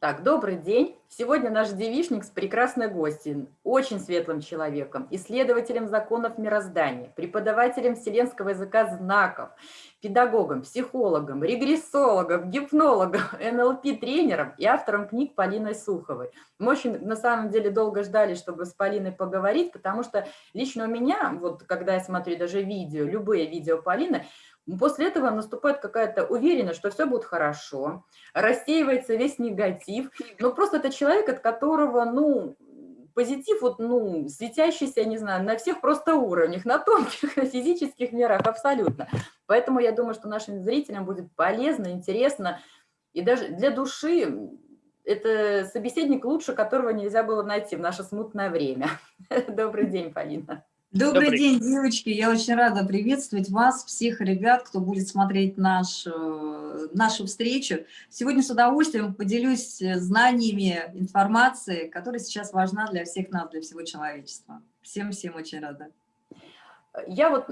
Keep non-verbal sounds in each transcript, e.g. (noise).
Так, добрый день. Сегодня наш девишник с прекрасной гостью, очень светлым человеком, исследователем законов мироздания, преподавателем вселенского языка знаков, педагогом, психологом, регрессологом, гипнологом, (laughs) НЛП-тренером и автором книг Полиной Суховой. Мы очень, на самом деле, долго ждали, чтобы с Полиной поговорить, потому что лично у меня, вот когда я смотрю даже видео, любые видео Полины, После этого наступает какая-то уверенность, что все будет хорошо, рассеивается весь негатив. Но просто это человек, от которого, ну, позитив, вот, ну, светящийся, не знаю, на всех просто уровнях, на тонких, (laughs) на физических мирах, абсолютно. Поэтому я думаю, что нашим зрителям будет полезно, интересно, и даже для души это собеседник лучше, которого нельзя было найти в наше смутное время. (laughs) Добрый день, Полина. Добрый, Добрый день, девочки. Я очень рада приветствовать вас, всех ребят, кто будет смотреть наш, э, нашу встречу. Сегодня с удовольствием поделюсь э, знаниями, информацией, которая сейчас важна для всех нас, для всего человечества. Всем-всем очень рада. Я вот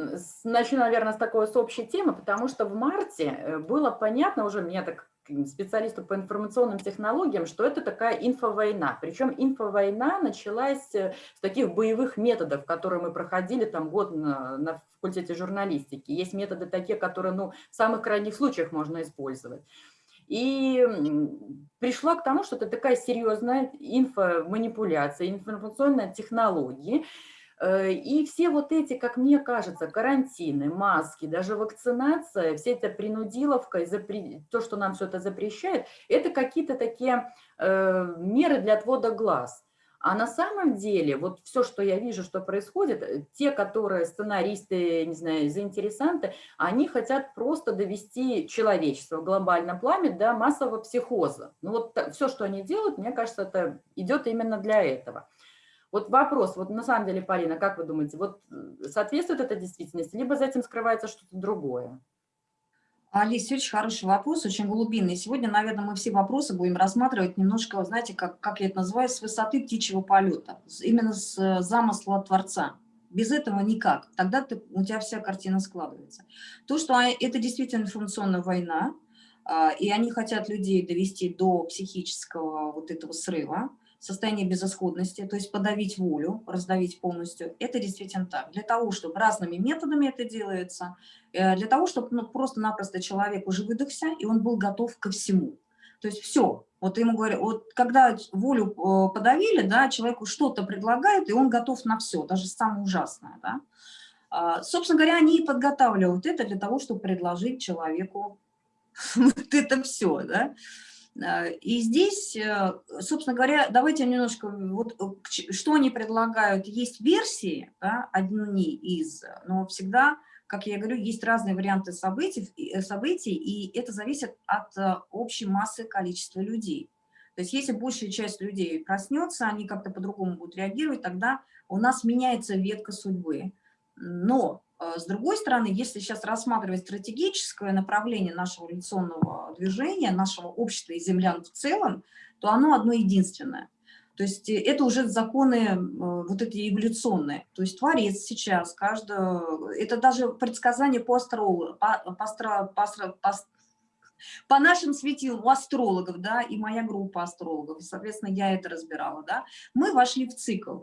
начну, наверное, с такой с общей темы, потому что в марте э, было понятно уже, меня так специалисту по информационным технологиям, что это такая инфовойна. Причем инфовойна началась э, с таких боевых методов, которые мы проходили там год на, на факультете журналистики. Есть методы такие, которые ну, в самых крайних случаях можно использовать. И пришла к тому, что это такая серьезная инфоманипуляция, информационная технология, и все вот эти, как мне кажется, карантины, маски, даже вакцинация, вся эта принудиловка, то, что нам все это запрещает, это какие-то такие э, меры для отвода глаз. А на самом деле, вот все, что я вижу, что происходит, э, те, которые сценаристы, не знаю, заинтересанты, они хотят просто довести человечество в глобальном плане до массового психоза. Ну вот все, что они делают, мне кажется, это идет именно для этого. Вот вопрос, вот на самом деле, Полина, как вы думаете, вот соответствует это действительности, либо за этим скрывается что-то другое? Алис, очень хороший вопрос, очень глубинный. Сегодня, наверное, мы все вопросы будем рассматривать немножко, знаете, как, как я это называю, с высоты птичьего полета, именно с э, замысла Творца. Без этого никак. Тогда ты, у тебя вся картина складывается. То, что а, это действительно информационная война, а, и они хотят людей довести до психического вот этого срыва, состояние безысходности, то есть подавить волю, раздавить полностью, это действительно так. Для того, чтобы разными методами это делается, э, для того, чтобы ну, просто-напросто человек уже выдохся, и он был готов ко всему. То есть все. Вот ему говорят, вот когда волю э, подавили, да, человеку что-то предлагают, и он готов на все, даже самое ужасное. Да. А, собственно говоря, они и подготавливают это для того, чтобы предложить человеку (laughs) вот это все. Да. Э, и здесь, э, собственно говоря, давайте немножко, вот э, что они предлагают, есть версии, да, одни из, но всегда, как я говорю, есть разные варианты событий, событий, и это зависит от общей массы количества людей. То есть если большая часть людей проснется, они как-то по-другому будут реагировать, тогда у нас меняется ветка судьбы. Но с другой стороны, если сейчас рассматривать стратегическое направление нашего эволюционного движения, нашего общества и землян в целом, то оно одно единственное. То есть э, это уже законы э, вот эти эволюционные. То есть творец сейчас, каждое, это даже предсказание по астрологу, по, по, по, по, по, нашим светилам, у астрологов, да, и моя группа астрологов, соответственно, я это разбирала, да, мы вошли в цикл,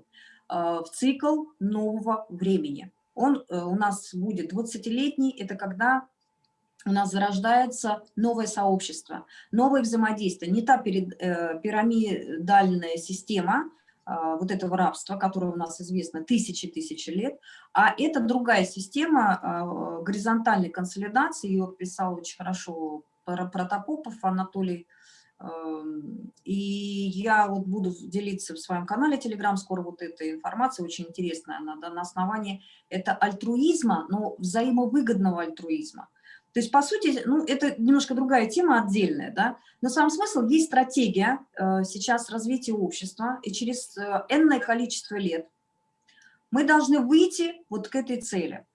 э, в цикл нового времени он э, у нас будет 20-летний, это когда у нас зарождается новое сообщество, новое взаимодействие, не та э, пирамидальная система, а, вот этого рабства, которое у нас известно тысячи-тысячи лет, а это другая система а, горизонтальной консолидации, ее писал очень хорошо Протопопов Анатолий и я вот буду делиться в своем канале Telegram, скоро вот эта информация очень интересная, она да, на основании, это альтруизма, но взаимовыгодного альтруизма. То есть, по сути, ну, это немножко другая тема отдельная, да, но сам смысл, есть стратегия э, сейчас развития общества, и через э, энное количество лет мы должны выйти вот к этой цели.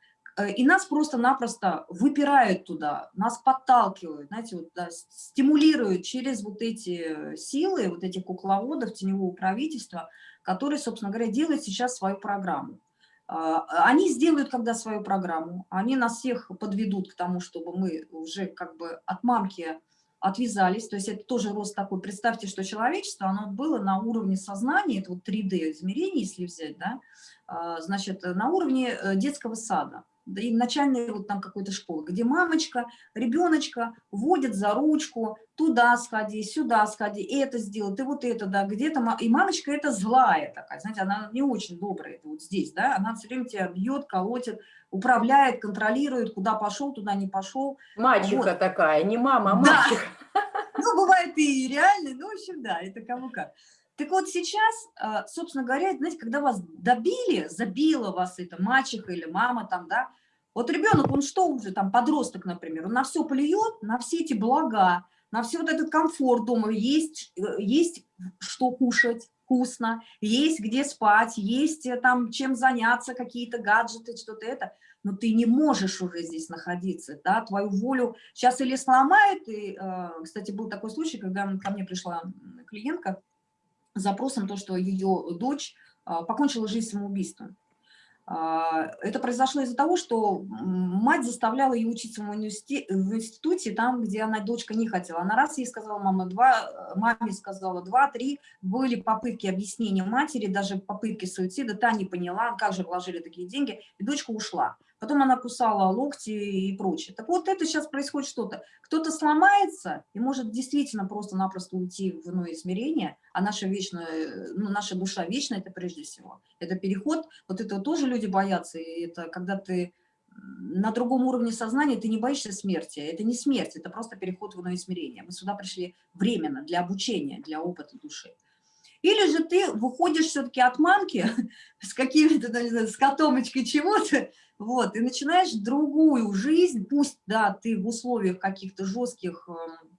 Э, и нас просто-напросто выпирают туда, нас подталкивают, знаете, вот, да, стимулируют через вот эти силы, вот этих кукловодов, теневого правительства, которые, собственно говоря, делают сейчас свою программу. А, они сделают, когда свою программу, они нас всех подведут к тому, чтобы мы уже как бы от мамки отвязались, то есть это тоже рост такой. Представьте, что человечество, оно было на уровне сознания, это вот 3D измерение, если взять, да, а, значит, на уровне э, детского сада да и начальной вот там какой-то школы, где мамочка, ребеночка водит за ручку, туда сходи, сюда сходи, это сделай, ты вот это, да, где-то, и мамочка это злая такая, знаете, она не очень добрая, это вот здесь, да, она все время тебя бьет, колотит, управляет, контролирует, куда пошел, туда не пошел. Мачеха вот. такая, не мама, а мачеха. Да. (laughs) Ну, бывает и реально, ну, в общем, да, это кому как. Так вот сейчас, а, собственно говоря, знаете, когда вас добили, забила вас эта мачеха или мама там, да, вот ребенок, он что уже там, подросток, например, он на все плюет, на все эти блага, на все вот этот комфорт дома, есть, э, есть что кушать, вкусно, есть где спать, есть э, там чем заняться, какие-то гаджеты, что-то это, но ты не можешь уже здесь находиться, да, твою волю сейчас или сломает, и, э, кстати, был такой случай, когда ко мне пришла клиентка, с запросом то, что ее дочь покончила жизнь самоубийством. А, это произошло из-за того, что мать заставляла ее учиться в, институте, там, где она, дочка, не хотела. Она раз ей сказала, мама, два, маме сказала два, три. Были попытки объяснения матери, даже попытки суицида, та не поняла, как же вложили такие деньги, и дочка ушла потом она кусала локти и прочее. Так вот, это сейчас происходит что-то. Кто-то сломается и может действительно просто-напросто уйти в иное измерение, а наша, вечная, ну, наша душа вечная, это прежде всего. Это переход, вот этого тоже люди боятся, и это когда ты на другом уровне сознания, ты не боишься смерти. Это не смерть, это просто переход в иное измерение. Мы сюда пришли временно, для обучения, для опыта души. Или же ты выходишь все-таки от мамки (laughs) с какими-то, знаю, с котомочкой чего-то, вот, и начинаешь другую жизнь, пусть, да, ты в условиях каких-то жестких, эм,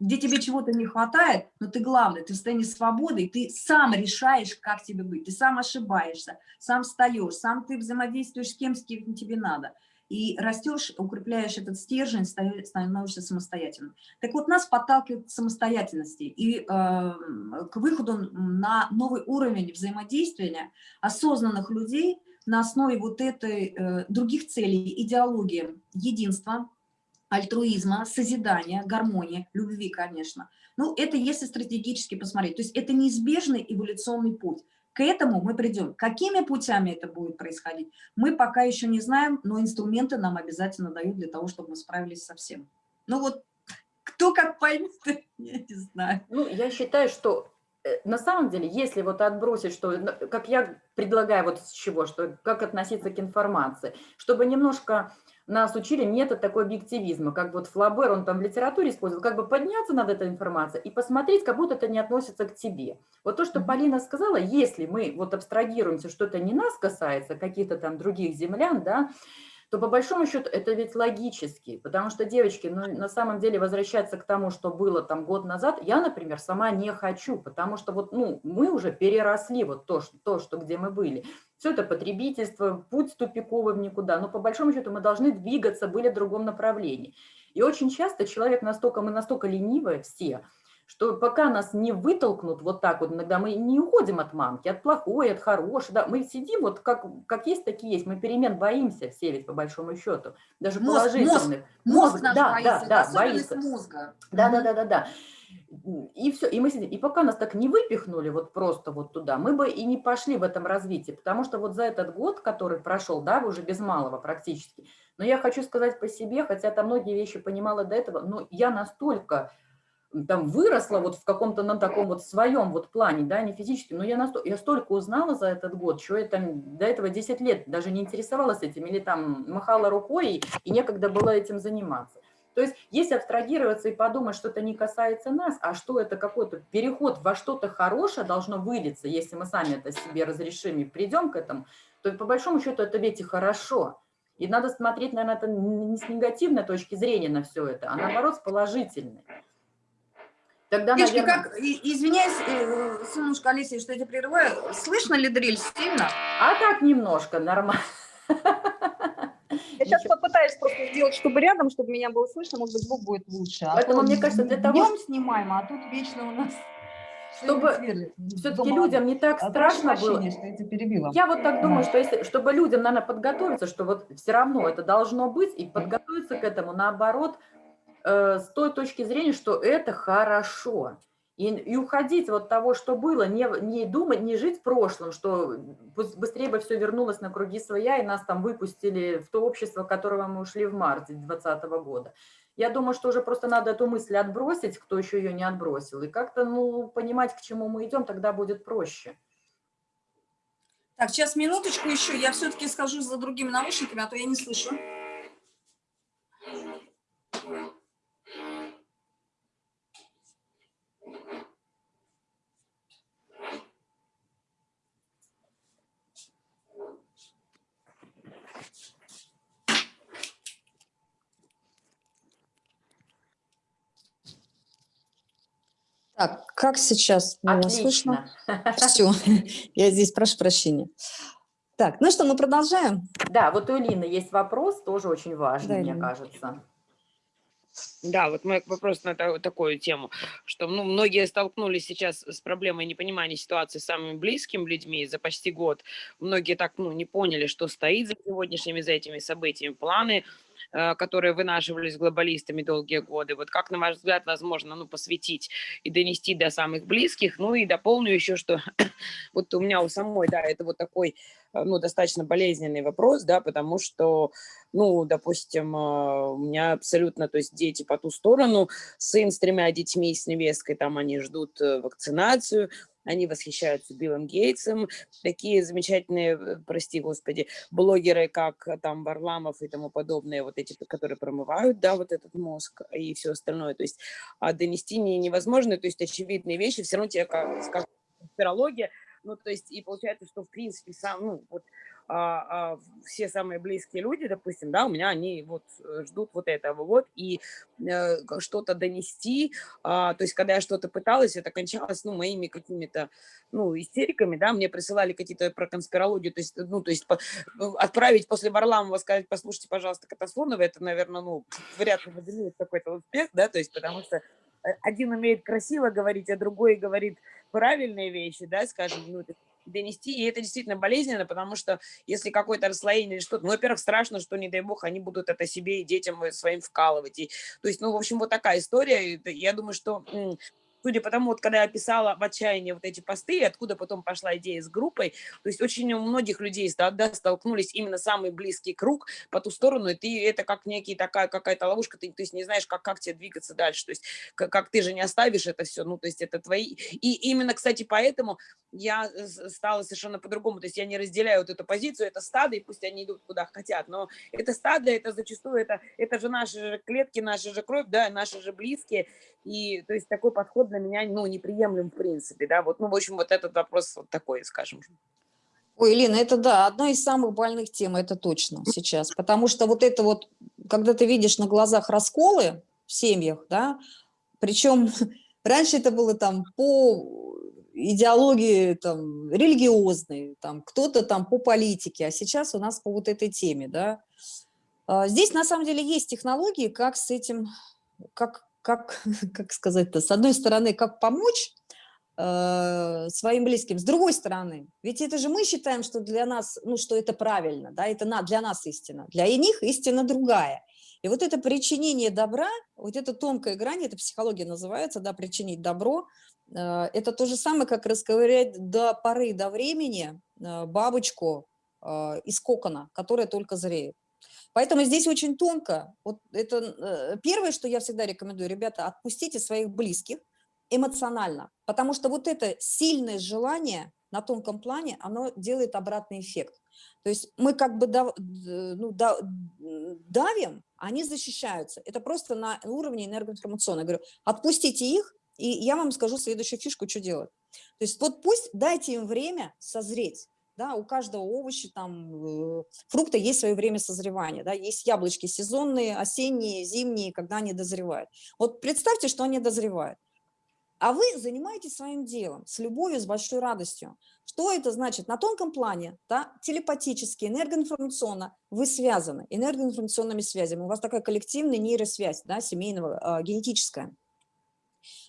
где тебе чего-то не хватает, но ты главное, ты в состоянии свободы, и ты сам решаешь, как тебе быть, ты сам ошибаешься, сам встаешь, сам ты взаимодействуешь с кем, с кем тебе надо и растешь, укрепляешь этот стержень, становишься самостоятельным. Так вот, нас подталкивает к самостоятельности и э, к выходу на новый уровень взаимодействия осознанных людей на основе вот этой, э, других целей, идеологии единства, альтруизма, созидания, гармонии, любви, конечно. Ну, это если стратегически посмотреть. То есть это неизбежный эволюционный путь. К этому мы придем. Какими путями это будет происходить, мы пока еще не знаем, но инструменты нам обязательно дают для того, чтобы мы справились со всем. Ну вот, кто как поймет, (laughs) я не знаю. Ну, я считаю, что э, на самом деле, если вот отбросить, что, как я предлагаю вот с чего, что как относиться к информации, чтобы немножко нас учили метод такой объективизма, как вот Флабер, он там в литературе использовал, как бы подняться над этой информацией и посмотреть, как будто это не относится к тебе. Вот то, что Полина сказала, если мы вот абстрагируемся, что это не нас касается, каких-то там других землян, да, то по большому счету это ведь логически, потому что, девочки, ну, на самом деле возвращаться к тому, что было там год назад, я, например, сама не хочу, потому что вот, ну, мы уже переросли вот то, что, то, что где мы были. Все это потребительство, путь тупиковый в никуда, но по большому счету мы должны двигаться, были в другом направлении. И очень часто человек настолько, мы настолько ленивые все, что пока нас не вытолкнут вот так вот, иногда мы не уходим от мамки, от плохой, от хорошей, да, мы сидим вот как, как есть, такие есть, мы перемен боимся все ведь по большому счету, даже мозг, положительных. Мозг, мозг, наш да, боится, да, да, боится. мозга. Да, да, да, да, да. И все, и мы сидим. И пока нас так не выпихнули вот просто вот туда, мы бы и не пошли в этом развитии, потому что вот за этот год, который прошел, да, уже без малого практически, но я хочу сказать по себе, хотя там многие вещи понимала до этого, но я настолько там выросла вот в каком-то на таком вот своем вот плане, да, не физически, но я, настолько, я столько узнала за этот год, что я там до этого 10 лет даже не интересовалась этим, или там махала рукой, и некогда было этим заниматься. То есть если абстрагироваться и подумать, что это не касается нас, а что это какой-то переход во что-то хорошее должно вылиться, если мы сами это себе разрешим и придем к этому, то по большому счету это ведь и хорошо. И надо смотреть, наверное, это не с негативной точки зрения на все это, а наоборот с положительной. Тогда, Девушки, наверное... как, извиняюсь, э, солнышко Алисия, что я тебя прерываю, слышно ли дрель сильно? А так немножко, нормально. Я сейчас попытаюсь просто сделать, чтобы рядом, чтобы меня было слышно, может быть, звук будет лучше. А Поэтому, мне кажется, для того... Днем снимаем, а тут вечно у нас... Чтобы все-таки людям не так а страшно было. Что я, перебила. я вот так думаю, что если, чтобы людям, наверное, подготовиться, что вот все равно это должно быть, и подготовиться к этому, наоборот, с той точки зрения, что это хорошо. И, и уходить от того, что было, не, не думать, не жить в прошлом, что быстрее бы все вернулось на круги своя, и нас там выпустили в то общество, в которого мы ушли в марте 2020 года. Я думаю, что уже просто надо эту мысль отбросить, кто еще ее не отбросил, и как-то ну, понимать, к чему мы идем, тогда будет проще. Так, сейчас минуточку еще, я все-таки скажу за другими наушниками, а то я не слышу. Так, как сейчас меня слышно? (laughs) Все, (laughs) я здесь прошу прощения. Так, ну что, мы продолжаем? Да, вот у Лины есть вопрос, тоже очень важный, да, мне Ирина. кажется. Да, вот мой вопрос на такую тему, что ну, многие столкнулись сейчас с проблемой непонимания ситуации с самыми близкими людьми за почти год. Многие так ну, не поняли, что стоит за сегодняшними, за этими событиями, планы, которые вынашивались глобалистами долгие годы. Вот как, на ваш взгляд, возможно ну, посвятить и донести до самых близких? Ну и дополню еще, что (clears throat) вот у меня у самой, да, это вот такой э, ну, достаточно болезненный вопрос, да, потому что, ну, допустим, э, у меня абсолютно, то есть дети по ту сторону, сын с тремя детьми, с невесткой, там они ждут вакцинацию, они восхищаются Биллом Гейтсом, такие замечательные, э, прости господи, блогеры, как э, там Варламов и тому подобное, вот эти, которые промывают, да, вот этот мозг и все остальное, то есть а донести не, невозможно, то есть очевидные вещи, все равно тебе как, как конспирология, ну, то есть, и получается, что, в принципе, сам, ну, вот, а, а, все самые близкие люди, допустим, да, у меня они вот э, ждут вот этого вот, и э, что-то донести, а, то есть когда я что-то пыталась, это кончалось, ну, моими какими-то, ну, истериками, да, мне присылали какие-то про конспирологию, то есть, ну, то есть по, ну, отправить после Варламова, сказать, послушайте, пожалуйста, Катаслонова, это, наверное, ну, вряд ли выделит какой-то успех, да, то есть потому что один умеет красиво говорить, а другой говорит правильные вещи, да, скажем, ну, донести, и это действительно болезненно, потому что если какое-то расслоение или что-то, ну, во-первых, страшно, что, не дай бог, они будут это себе и детям своим вкалывать, и, то есть, ну, в общем, вот такая история, я думаю, что судя по тому, вот когда я писала в отчаянии вот эти посты, откуда потом пошла идея с группой, то есть очень у многих людей да, столкнулись именно самый близкий круг по ту сторону, и ты это как некий такая какая-то ловушка, ты то есть не знаешь, как, как тебе двигаться дальше, то есть как, как ты же не оставишь это все, ну то есть это твои, и именно, кстати, поэтому я стала совершенно по-другому, то есть я не разделяю вот эту позицию, это стадо, и пусть они идут куда хотят, но это стадо, это зачастую, это, это же наши же клетки, наши же кровь, да, наши же близкие, и то есть такой подход для меня ну, неприемлем в принципе. Да? Вот, ну, в общем, вот этот вопрос вот такой, скажем. Ой, Елена, это да, одна из самых больных тем, это точно сейчас. Потому что вот это вот, когда ты видишь на глазах расколы в семьях, да, причем (laughs) раньше это было там по идеологии там религиозной, там кто-то там по политике, а сейчас у нас по вот этой теме, да. А, здесь на самом деле есть технологии, как с этим, как, как, (laughs) как сказать-то, с одной стороны, как помочь э, своим близким, с другой стороны, ведь это же мы считаем, что для нас, ну, что это правильно, да, это на, для нас истина, для них истина другая. И вот это причинение добра, вот эта тонкая грань, это психология называется, да, причинить добро, э, это то же самое, как расковырять до поры, до времени э, бабочку э, из кокона, которая только зреет. Поэтому здесь очень тонко. Вот это э, первое, что я всегда рекомендую, ребята, отпустите своих близких эмоционально, потому что вот это сильное желание на тонком плане, оно делает обратный эффект. То есть мы как бы дав, ну, давим, они защищаются. Это просто на уровне энергоинформационного. Я говорю, отпустите их, и я вам скажу следующую фишку, что делать. То есть вот пусть дайте им время созреть. Да, у каждого овоща, там, э, фрукта есть свое время созревания. Да, есть яблочки сезонные, осенние, зимние, когда они дозревают. Вот представьте, что они дозревают. А вы занимаетесь своим делом с любовью, с большой радостью. Что это значит? На тонком плане, да, телепатически, энергоинформационно вы связаны энергоинформационными связями. У вас такая коллективная нейросвязь, да, семейного, э, генетическая.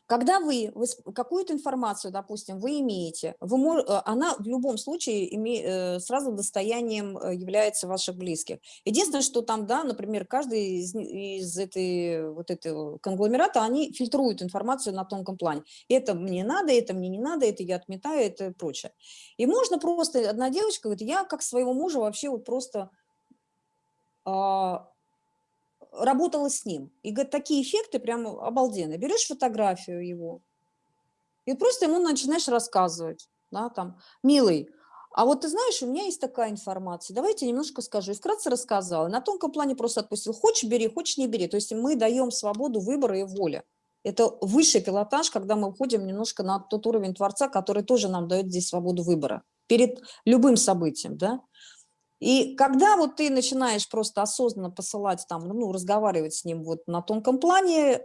Когда вы, какую-то информацию, допустим, вы имеете, вы э, она в любом случае име, э, сразу достоянием э, является ваших близких. Единственное, что там, да, например, каждый из, из этой, вот этого конгломерата, они фильтруют информацию на тонком плане. Это мне надо, это мне не надо, это я отметаю, это прочее. И можно просто, одна девочка говорит, я как своего мужа вообще вот просто а, работала с ним. И говорит, такие эффекты прям обалденные. Берешь фотографию его, и просто ему начинаешь рассказывать, да, там, милый, а вот ты знаешь, у меня есть такая информация, давайте немножко скажу. И вкратце рассказала. На тонком плане просто отпустил. Хочешь, бери, хочешь, не бери. То есть мы даем свободу выбора и воли. Это высший пилотаж, когда мы уходим немножко на тот уровень Творца, который тоже нам дает здесь свободу выбора. Перед любым событием, да. И когда вот ты начинаешь просто осознанно посылать там, ну, разговаривать с ним вот на тонком плане, э,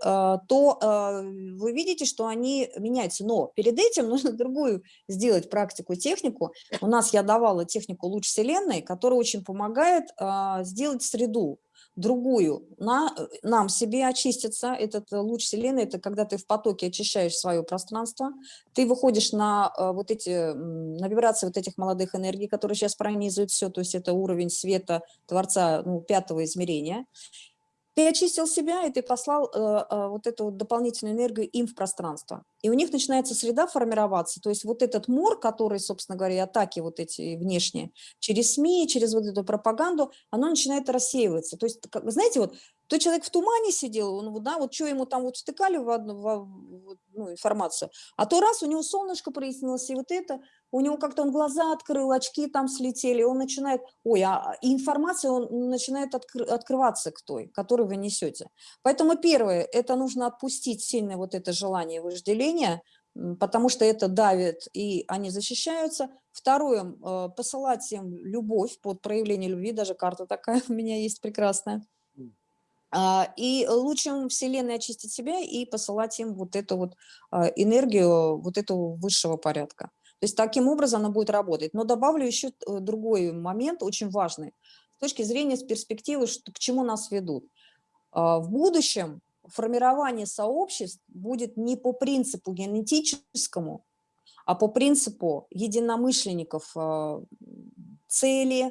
то э, вы видите, что они меняются. Но перед этим (laughs) нужно другую сделать практику, технику. У нас я давала технику «Луч Вселенной», которая очень помогает э, сделать среду другую, на, э, нам себе очиститься, этот э, луч Вселенной, это когда ты в потоке очищаешь свое пространство, ты выходишь на э, вот эти, на вибрации вот этих молодых энергий, которые сейчас пронизывают все, то есть это уровень света Творца ну, пятого измерения, ты очистил себя, и ты послал э, э, вот эту вот дополнительную энергию им в пространство. И у них начинается среда формироваться, то есть вот этот мор, который, собственно говоря, атаки вот эти внешние, через СМИ, через вот эту пропаганду, оно начинает рассеиваться. То есть, как, знаете, вот то человек в тумане сидел, он, да, вот что ему там вот втыкали в одну в, ну, информацию, а то раз у него солнышко прояснилось, и вот это, у него как-то он глаза открыл, очки там слетели, он начинает, ой, а информация он начинает откры, открываться к той, которую вы несете. Поэтому первое, это нужно отпустить сильное вот это желание вожделения, потому что это давит, и они защищаются. Второе, э, посылать им любовь под проявление любви, даже карта такая (laughs) у меня есть прекрасная. А, и лучше Вселенной очистить себя и посылать им вот эту вот а, энергию, вот этого высшего порядка. То есть таким образом она будет работать. Но добавлю еще э, другой момент, очень важный, с точки зрения с перспективы, что, к чему нас ведут. А, в будущем формирование сообществ будет не по принципу генетическому, а по принципу единомышленников цели,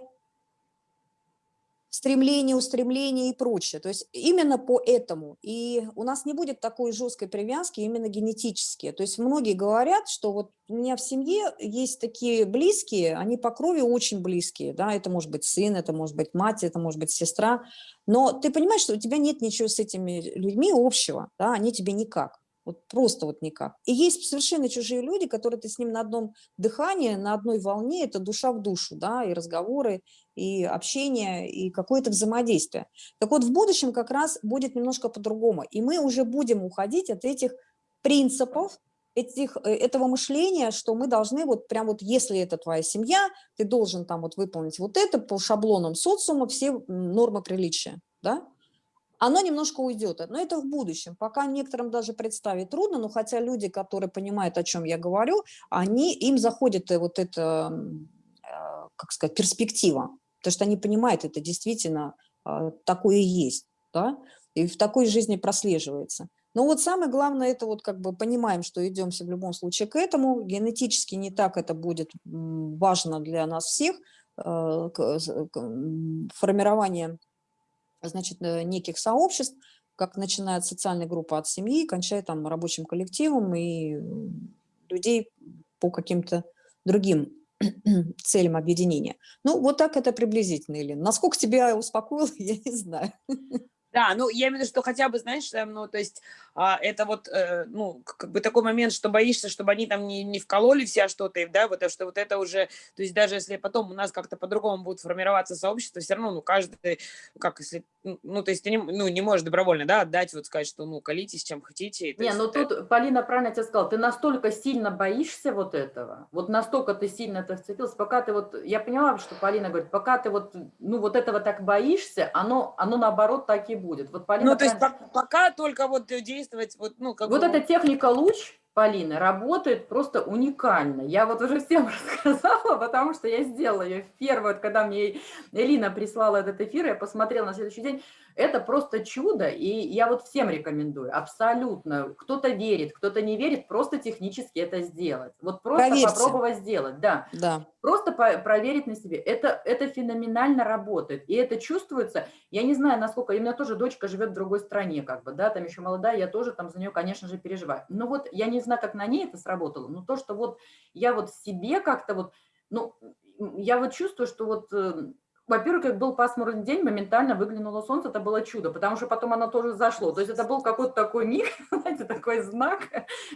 стремление, устремление и прочее. То есть именно по этому. И у нас не будет такой жесткой привязки именно генетически. То есть многие говорят, что вот у меня в семье есть такие близкие, они по крови очень близкие. Да? Это может быть сын, это может быть мать, это может быть сестра. Но ты понимаешь, что у тебя нет ничего с этими людьми общего, да? они тебе никак. Вот просто вот никак. И есть совершенно чужие люди, которые ты с ним на одном дыхании, на одной волне, это душа в душу, да, и разговоры, и общение, и какое-то взаимодействие. Так вот, в будущем как раз будет немножко по-другому. И мы уже будем уходить от этих принципов, этих, э, этого мышления, что мы должны вот прям вот, если это твоя семья, ты должен там вот выполнить вот это по шаблонам социума, все нормы приличия, да? Оно немножко уйдет, но это в будущем. Пока некоторым даже представить трудно, но хотя люди, которые понимают, о чем я говорю, они, им заходит вот эта, э, как сказать, перспектива, потому что они понимают, это действительно э, такое есть, да, и в такой жизни прослеживается. Но вот самое главное, это вот как бы понимаем, что идемся в любом случае к этому, генетически не так это будет важно для нас всех, э, формирование значит, э, неких сообществ, как начинает социальная группа от семьи, кончая там рабочим коллективом и людей по каким-то другим (clears throat) целям объединения. Ну, вот так это приблизительно, или Насколько тебя успокоил, (laughs) я не знаю. Да, ну я имею в виду, что хотя бы, знаешь, ну то есть а, это вот, э, ну как бы такой момент, что боишься, чтобы они там не, не вкололи все что-то, да, вот, что вот это уже, то есть даже если потом у нас как-то по-другому будет формироваться сообщество, все равно, ну каждый, как если, ну то есть не, ну, не можешь добровольно, да, отдать, вот сказать, что ну колитесь чем хотите. Не, ну тут это... Полина правильно тебе сказала, ты настолько сильно боишься вот этого, вот настолько ты сильно это вцепился, пока ты вот, я поняла, что Полина говорит, пока ты вот, ну вот этого так боишься, оно, оно наоборот так и будет. Вот Полина ну, то есть правильно... пока только вот действовать, вот, ну, как Вот бы... эта техника луч, Полина, работает просто уникально. Я вот уже всем (laughs) рассказала, потому что я сделала ее первую, когда мне Элина прислала этот эфир, я посмотрела на следующий день, это просто чудо, и я вот всем рекомендую, абсолютно. Кто-то верит, кто-то не верит, просто технически это сделать. Вот просто Проверьте. попробовать сделать, да. Да. Просто по- проверить на себе. Это, это феноменально работает. И это чувствуется. Я не знаю, насколько... У меня тоже дочка живет в другой стране, как бы, да, там еще молодая, я тоже там за нее, конечно же, переживаю. Но вот я не знаю, как на ней это сработало, но то, что вот я вот себе как-то вот, ну, я вот чувствую, что вот э, во-первых, как был пасмурный день, моментально выглянуло солнце, это было чудо, потому что потом оно тоже зашло. То есть это был какой-то такой миг, (laughs) знаете, такой знак,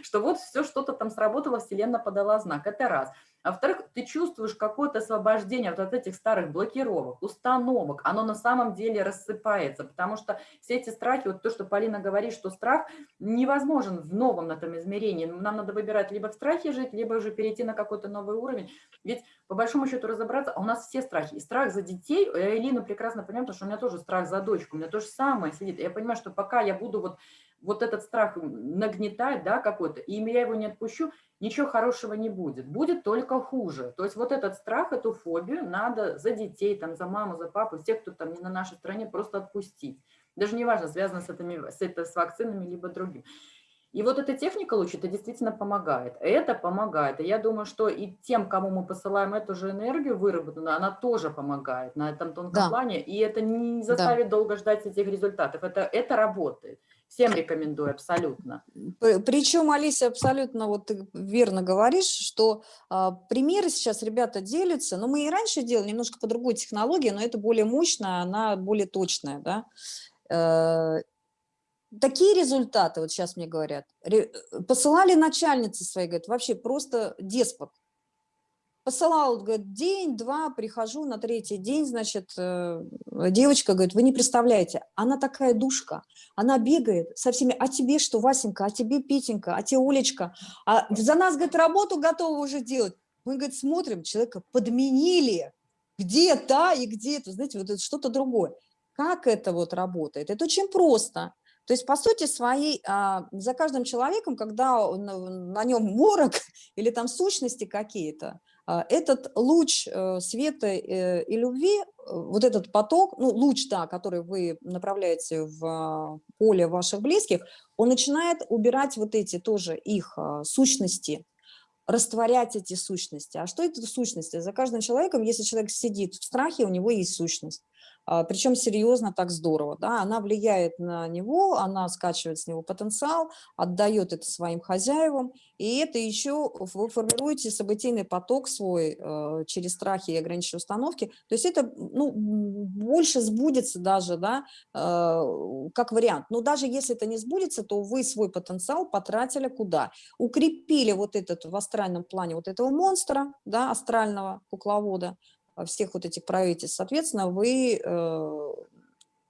что вот все что-то там сработало, Вселенная подала знак. Это раз. А во-вторых, ты чувствуешь какое-то освобождение вот от этих старых блокировок, установок. Оно на самом деле рассыпается, потому что все эти страхи, вот то, что Полина говорит, что страх невозможен в новом этом измерении. Нам надо выбирать либо в страхе жить, либо уже перейти на какой-то новый уровень. Ведь по большому счету разобраться, а у нас все страхи. И страх за детей, я Элину прекрасно понимаю, потому что у меня тоже страх за дочку, у меня то же самое сидит. Я понимаю, что пока я буду вот, вот этот страх нагнетать, да, какой-то, и я его не отпущу, ничего хорошего не будет, будет только хуже. То есть вот этот страх, эту фобию надо за детей, там, за маму, за папу, всех, кто там не на нашей стране, просто отпустить. Даже не важно, связано с, этими, с, это, с вакцинами, либо другим. И вот эта техника лучше, это действительно помогает. Это помогает. И я думаю, что и тем, кому мы посылаем эту же энергию выработанную, она тоже помогает на этом тонком Да. плане. И это не заставит долго ждать этих результатов. Это, это работает. Всем рекомендую абсолютно. Причем, Алиса, абсолютно вот ты верно говоришь, что а, примеры сейчас ребята делятся, но мы и раньше делали немножко по другой технологии, но это более мощная, она более точная, да. Э, Такие результаты, вот сейчас мне говорят, ре- посылали начальницы свои, говорят, вообще просто деспот. Посылал, говорит, день-два, прихожу на третий день, значит, э, девочка говорит, вы не представляете, она такая душка, она бегает со всеми, а тебе что, Васенька, а тебе Петенька, а тебе Олечка, а за нас, говорит, работу готовы уже делать. Мы, говорит, смотрим, человека подменили, где та и где это, знаете, вот это что-то другое. Как это вот работает? Это очень просто. То есть, по сути своей, а, за каждым человеком, когда он- на нем морок (laughs) или там сущности какие-то, этот луч э, света э, и любви, э, вот этот поток, ну, луч, да, который вы направляете в а, поле ваших близких, он начинает убирать вот эти тоже их а, сущности, растворять эти сущности. А что это сущности? За каждым человеком, если человек сидит в страхе, у него есть сущность. А, Причем серьезно, так здорово. Да? Она влияет на него, она скачивает с него потенциал, отдает это своим хозяевам. И это еще вы формируете событийный поток свой э, через страхи и ограниченные установки. То есть это ну, больше сбудется даже, да, э, как вариант. Но даже если это не сбудется, то вы свой потенциал потратили куда? Укрепили вот этот в астральном плане вот этого монстра, да, астрального кукловода, всех вот этих правительств, соответственно, вы э,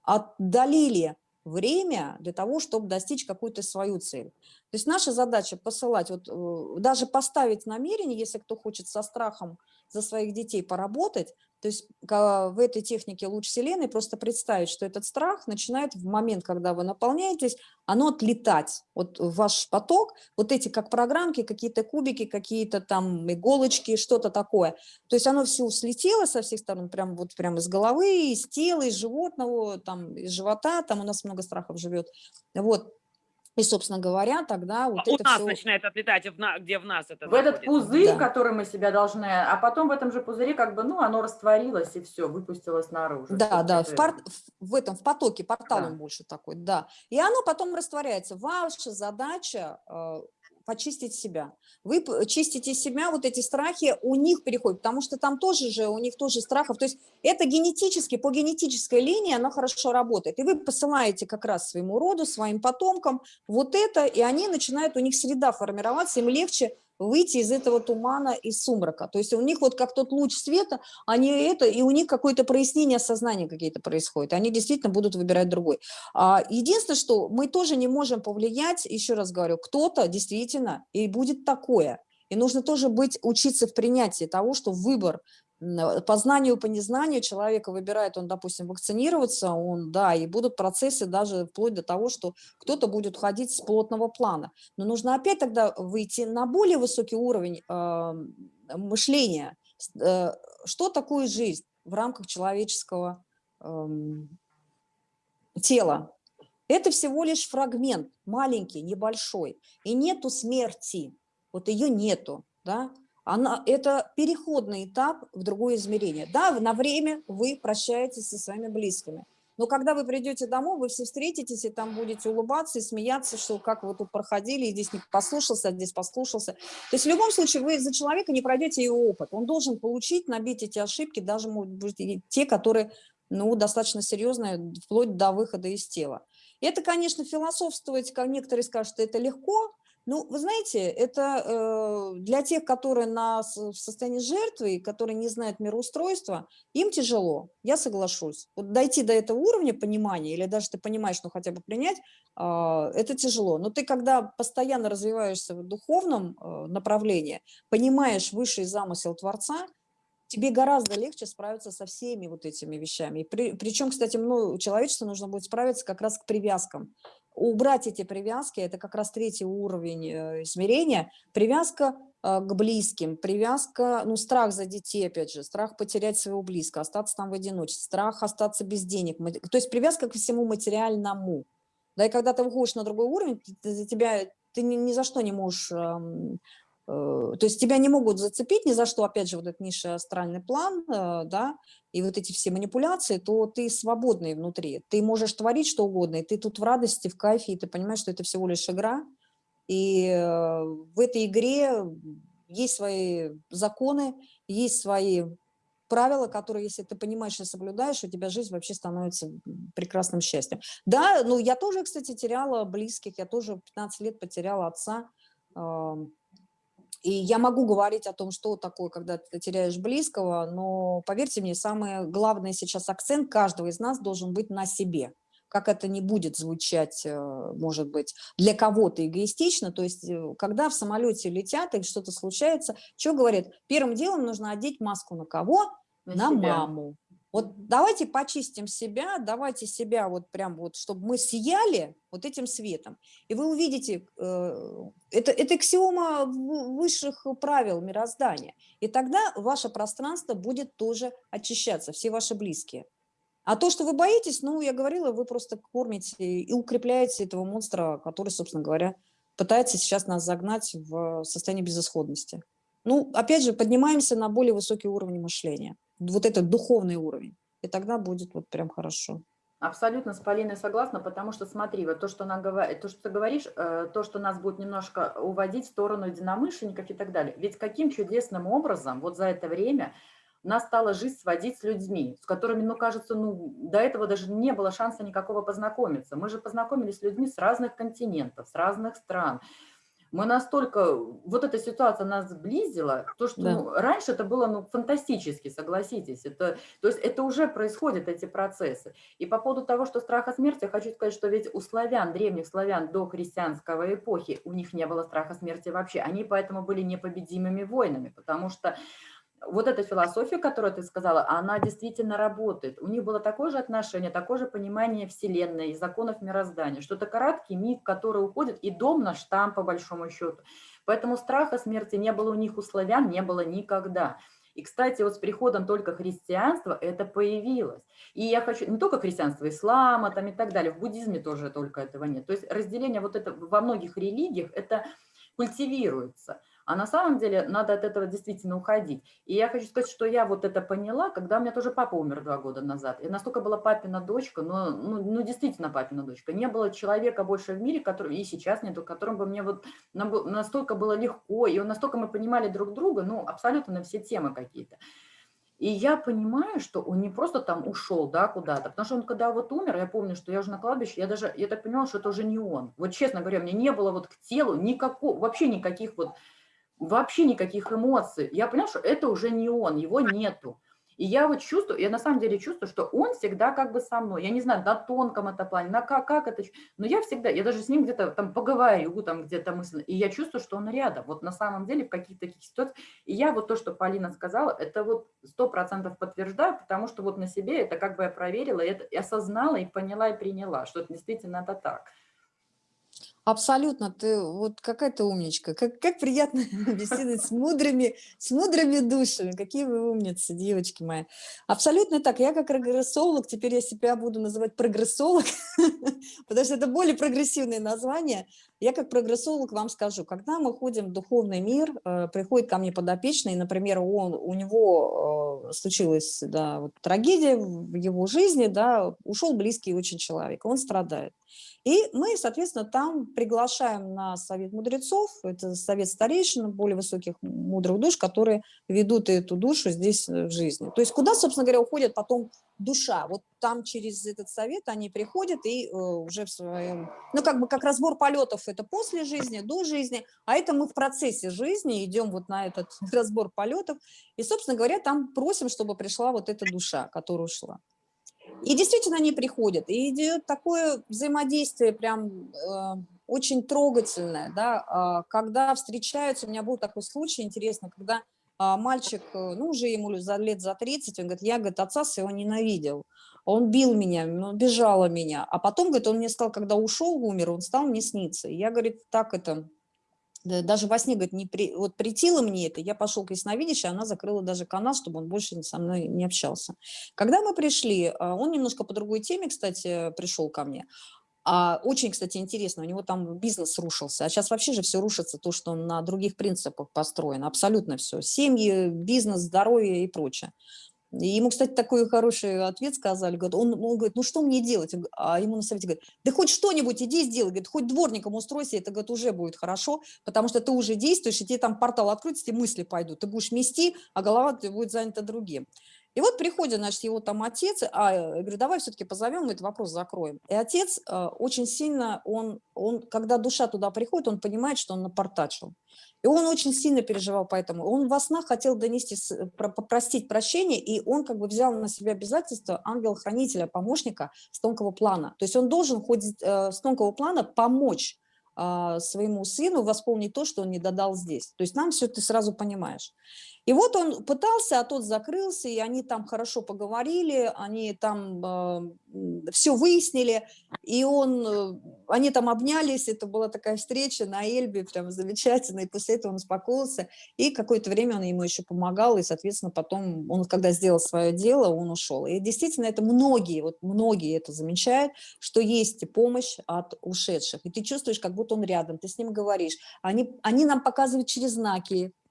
отдалили время для того, чтобы достичь какую-то свою цель. То есть наша задача посылать, вот э, даже поставить намерение, если кто хочет со страхом за своих детей поработать, то есть в этой технике луч Вселенной просто представить, что этот страх начинает в момент, когда вы наполняетесь, оно отлетать. Вот ваш поток, вот эти как программки, какие-то кубики, какие-то там иголочки, что-то такое. То есть оно все слетело со всех сторон, прям вот прям из головы, из тела, из животного, там, из живота, там у нас много страхов живет. Вот. И, собственно говоря, тогда вот у это нас все... начинает отлетать, в на- где в нас это В этот находится. пузырь, Да. который мы себя должны, а потом в этом же пузыре как бы, ну, оно растворилось и все, выпустилось наружу. Да, да, в, пор- в этом, в потоке, портал Да. он больше такой, да. И оно потом растворяется. Ваша задача э, почистить себя. Вы чистите себя, вот эти страхи у них переходят, потому что там тоже же, у них тоже страхов. То есть это генетически, по генетической линии оно хорошо работает. И вы посылаете как раз своему роду, своим потомкам вот это, и они начинают, у них среда формироваться, им легче выйти из этого тумана, из сумрака. То есть у них вот как тот луч света, они это, и у них какое-то прояснение сознания какие-то происходят. Они действительно будут выбирать другой. А, Единственное, что мы тоже не можем повлиять, еще раз говорю, кто-то действительно, и будет такое. И нужно тоже быть, учиться в принятии того, что выбор по знанию, по незнанию человека выбирает, он, допустим, вакцинироваться, он, да, и будут процессы даже вплоть до того, что кто-то будет ходить с плотного плана. Но нужно опять тогда выйти на более высокий уровень э, мышления. Э, Что такое жизнь в рамках человеческого эм, тело. Это всего лишь фрагмент, маленький, небольшой. И нету смерти, вот ее нету, да. Она, это переходный этап в другое измерение. Да, на время вы прощаетесь со своими близкими. Но когда вы придете домой, вы все встретитесь, и там будете улыбаться и смеяться, что как вы тут проходили, и здесь не послушался, а здесь послушался. То есть в любом случае вы за человека не пройдете его опыт. Он должен получить, набить эти ошибки, даже, может быть, те, которые ну, достаточно серьезные, вплоть до выхода из тела. Это, конечно, философствовать, как некоторые скажут, что это легко, ну, вы знаете, это э, для тех, которые на, в состоянии жертвы, которые не знают мироустройства, им тяжело, я соглашусь. Вот дойти до этого уровня понимания, или даже ты понимаешь, ну хотя бы принять, э, это тяжело. Но ты, когда постоянно развиваешься в духовном э, направлении, понимаешь высший замысел Творца, тебе гораздо легче справиться со всеми вот этими вещами. И при, причем, кстати, ну, человечеству нужно будет справиться как раз к привязкам убрать эти привязки, это как раз третий уровень э, измерения, привязка э, к близким, привязка, ну, страх за детей, опять же, страх потерять своего близкого, остаться там в одиночестве, страх остаться без денег, то есть привязка ко всему материальному. Да, и когда ты выходишь на другой уровень, ты, за тебя, ты ни, ни за что не можешь эм, то есть тебя не могут зацепить ни за что, опять же, вот этот низший астральный план, э, да, и вот эти все манипуляции, то ты свободный внутри, ты можешь творить что угодно, и ты тут в радости, в кайфе, и ты понимаешь, что это всего лишь игра, и э, в этой игре есть свои законы, есть свои правила, которые, если ты понимаешь и соблюдаешь, у тебя жизнь вообще становится прекрасным счастьем. Да, ну я тоже, кстати, теряла близких, я тоже 15 лет потеряла отца, и я могу говорить о том, что такое, когда ты теряешь близкого, но поверьте мне, самый главный сейчас акцент каждого из нас должен быть на себе. Как это не будет звучать, э, может быть, для кого-то эгоистично, то есть э, когда в самолете летят и что-то случается, что говорят? Первым делом нужно одеть маску на кого? На, на маму. Вот давайте почистим себя, давайте себя вот прям вот, чтобы мы сияли вот этим светом. И вы увидите, э, это, это аксиома высших правил мироздания. И тогда ваше пространство будет тоже очищаться, все ваши близкие. А то, что вы боитесь, ну, я говорила, вы просто кормите и укрепляете этого монстра, который, собственно говоря, пытается сейчас нас загнать в состояние безысходности. Ну, опять же, поднимаемся на более высокий уровень мышления вот этот духовный уровень. И тогда будет вот прям хорошо. Абсолютно с Полиной согласна, потому что смотри, вот то, что, она, то, что ты говоришь, э, то, что нас будет немножко уводить в сторону единомышленников и так далее. Ведь каким чудесным образом вот за это время нас стала жизнь сводить с людьми, с которыми, ну, кажется, ну, до этого даже не было шанса никакого познакомиться. Мы же познакомились с людьми с разных континентов, с разных стран, мы настолько, вот эта ситуация нас сблизила, то, что да. ну, раньше это было ну, фантастически, согласитесь, это, то есть это уже происходят эти процессы. И по поводу того, что страха смерти, я хочу сказать, что ведь у славян, древних славян до христианского эпохи, у них не было страха смерти вообще, они поэтому были непобедимыми воинами, потому что вот эта философия, которую ты сказала, она действительно работает. У них было такое же отношение, такое же понимание Вселенной и законов мироздания, что это короткий миг, который уходит, и дом наш там, по большому счету. Поэтому страха смерти не было у них, у славян не было никогда. И, кстати, вот с приходом только христианства это появилось. И я хочу, не только христианство, ислама там и так далее, в буддизме тоже только этого нет. То есть разделение вот это во многих религиях, это культивируется. А на самом деле надо от этого действительно уходить. И я хочу сказать, что я вот это поняла, когда у меня тоже папа умер два года назад. И настолько была папина дочка, но, ну, ну действительно папина дочка. Не было человека больше в мире, который, и сейчас нету, которым бы мне вот настолько было легко, и настолько мы понимали друг друга, ну, абсолютно на все темы какие-то. И я понимаю, что он не просто там ушел, да, куда-то, потому что он когда вот умер, я помню, что я уже на кладбище, я даже, я так поняла, что это уже не он. Вот честно говоря, мне не было вот к телу никакого, вообще никаких вот вообще никаких эмоций. Я поняла, что это уже не он, его нету. И я вот чувствую, я на самом деле чувствую, что он всегда как бы со мной. Я не знаю, на тонком это плане, на как, как это, но я всегда, я даже с ним где-то там поговорю, там где-то мысленно, и я чувствую, что он рядом. Вот на самом деле в каких-то таких ситуациях. И я вот то, что Полина сказала, это вот сто процентов подтверждаю, потому что вот на себе это как бы я проверила, это, и осознала, и поняла, и приняла, что это действительно это так. Абсолютно, ты вот какая ты умничка, как, как приятно (laughs) беседовать с мудрыми, с мудрыми душами, какие вы умницы, девочки мои. Абсолютно так, я как прогрессолог, теперь я себя буду называть прогрессолог, (laughs) потому что это более прогрессивное название. Я как прогрессолог вам скажу, когда мы ходим в духовный мир, э, приходит ко мне подопечный, например, он, у него э, случилась да, вот, трагедия в его жизни, да, ушел близкий очень человек, он страдает. И мы, соответственно, там приглашаем на совет мудрецов, это совет старейшин, более высоких мудрых душ, которые ведут эту душу здесь э, в жизни. То есть куда, собственно говоря, уходит потом душа? Вот там через этот совет они приходят и э, уже в своем... Ну, как бы как разбор полетов, это после жизни, до жизни, а это мы в процессе жизни идем вот на этот (laughs) разбор полетов. И, собственно говоря, там просим, чтобы пришла вот эта душа, которая ушла. И действительно они приходят, и идет такое взаимодействие прям э, очень трогательное, да, э, когда встречаются, у меня был такой случай интересный, когда э, мальчик, ну уже ему за лет за 30, он говорит, я, говорит, отца своего ненавидел, он бил меня, он бежал меня, а потом, говорит, он мне сказал, когда ушел, умер, он стал мне сниться, и я, говорит, так это даже во сне, говорит, не при, вот притило мне это, я пошел к ясновидящей, она закрыла даже канал, чтобы он больше со мной не общался. Когда мы пришли, а, он немножко по другой теме, кстати, пришел ко мне, а очень, кстати, интересно, у него там бизнес рушился, а сейчас вообще же все рушится, то, что он на других принципах построен, абсолютно все, семьи, бизнес, здоровье и прочее. И ему, кстати, такой хороший ответ сказали. Говорит, он, он говорит, ну что мне делать? А ему на совете говорит, да хоть что-нибудь иди сделай. Говорит, хоть дворником устройся, это говорит, уже будет хорошо, потому что ты уже действуешь, и тебе там портал откроется, тебе мысли пойдут. Ты будешь мести, а голова будет занята другим. И вот приходит, значит, его там отец, а, я говорю, давай все-таки позовем, мы этот вопрос закроем. И отец э, очень сильно, он, он, когда душа туда приходит, он понимает, что он напортачил. И он очень сильно переживал поэтому. Он во снах хотел донести, попросить прощения, и он как бы взял на себя обязательство ангела-хранителя, помощника с тонкого плана. То есть он должен хоть э, с тонкого плана помочь э, своему сыну восполнить то, что он не додал здесь. То есть нам все ты сразу понимаешь. И вот он пытался, а тот закрылся, и они там хорошо поговорили, они там э, все выяснили, и он, э, они там обнялись, это была такая встреча на Эльбе, прям замечательно, и после этого он успокоился, и какое-то время он ему еще помогал, и, соответственно, потом, он когда сделал свое дело, он ушел. И действительно, это многие, вот многие это замечают, что есть помощь от ушедших, и ты чувствуешь, как будто он рядом, ты с ним говоришь. Они, они нам показывают через знаки, а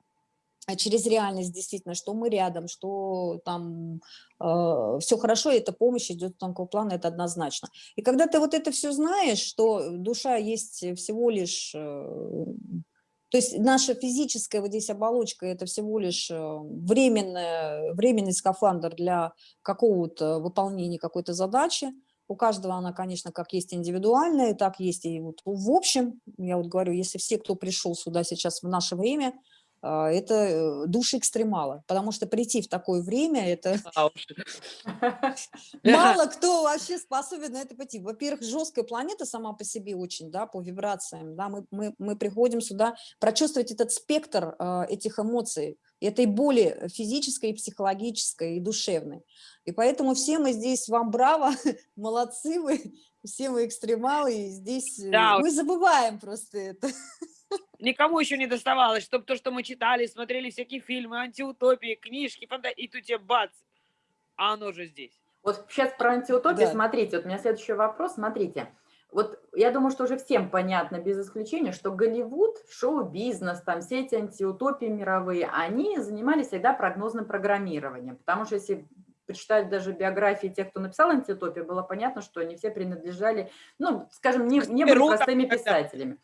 через реальность действительно, что мы рядом, что там э, все хорошо, и эта помощь идет тонкого плана, это однозначно. И когда ты вот это все знаешь, что душа есть всего лишь... Э, то есть наша физическая вот здесь оболочка – это всего лишь э, временная, временный скафандр для какого-то выполнения какой-то задачи. У каждого она, конечно, как есть индивидуальная, так есть и вот в общем. Я вот говорю, если все, кто пришел сюда сейчас в наше время – а, это э, души экстремала, потому что прийти в такое время, это (laughs) (laughs) (laughs) мало кто вообще способен на это пойти. Во-первых, жесткая планета сама по себе очень, да, по вибрациям, да, мы, мы, мы приходим сюда прочувствовать этот спектр э, этих эмоций, этой боли физической, психологической и душевной. И поэтому все мы здесь, вам браво, молодцы вы, все мы экстремалы, и здесь э, да. мы забываем просто это. Никому еще не доставалось, чтобы то, что мы читали, смотрели всякие фильмы, антиутопии, книжки, фанта... и тут тебе бац, а оно же здесь. Вот сейчас про антиутопию, да. смотрите, вот у меня следующий вопрос, смотрите. Вот я думаю, что уже всем понятно, без исключения, что Голливуд, шоу-бизнес, там все эти антиутопии мировые, они занимались всегда прогнозным программированием. Потому что если почитать даже биографии тех, кто написал антиутопию, было понятно, что они все принадлежали, ну, скажем, не, не были простыми писателями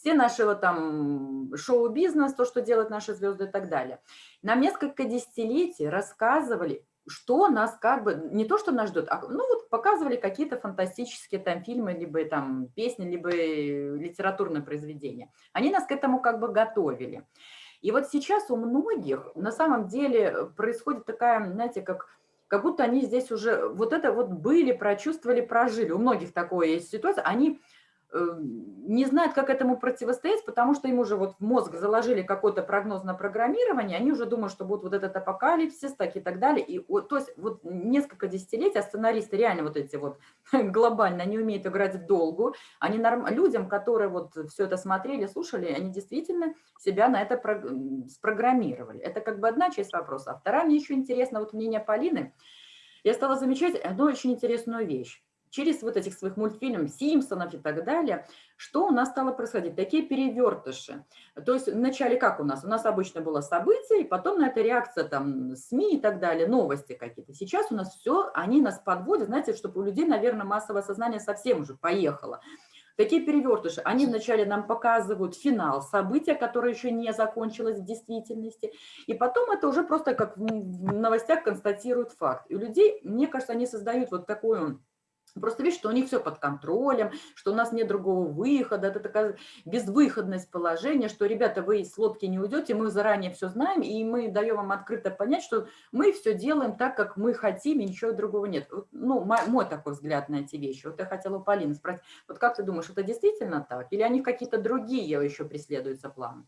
все наши вот там шоу-бизнес, то, что делают наши звезды и так далее. Нам несколько десятилетий рассказывали, что нас как бы, не то, что нас ждет, а ну вот показывали какие-то фантастические там фильмы, либо там песни, либо литературные произведения. Они нас к этому как бы готовили. И вот сейчас у многих на самом деле происходит такая, знаете, как, как будто они здесь уже вот это вот были, прочувствовали, прожили. У многих такое есть ситуация. Они Э, не знают, как этому противостоять, потому что им уже вот в мозг заложили какой-то прогноз на программирование, они уже думают, что будет вот этот апокалипсис, так и так далее. И, то есть вот несколько десятилетий, а сценаристы реально вот эти вот (laughs) глобально не умеют играть в долгу, они норм... людям, которые вот все это смотрели, слушали, они действительно себя на это про... спрограммировали. Это как бы одна часть вопроса. А вторая, мне еще интересно, вот мнение Полины, я стала замечать одну очень интересную вещь через вот этих своих мультфильмов Симпсонов и так далее, что у нас стало происходить? Такие перевертыши. То есть вначале как у нас? У нас обычно было событие, и потом на это реакция там СМИ и так далее, новости какие-то. Сейчас у нас все, они нас подводят, знаете, чтобы у людей, наверное, массовое сознание совсем уже поехало. Такие перевертыши, они вначале нам показывают финал события, которое еще не закончилось в действительности, и потом это уже просто как в новостях констатируют факт. И у людей, мне кажется, они создают вот такую Просто видишь, что у них все под контролем, что у нас нет другого выхода, это такая безвыходность положения, что, ребята, вы из лодки не уйдете, мы заранее все знаем, и мы даем вам открыто понять, что мы все делаем так, как мы хотим, и ничего другого нет. Ну, мой, такой взгляд на эти вещи. Вот я хотела у Полины спросить, вот как ты думаешь, это действительно так? Или они какие-то другие еще преследуются планы?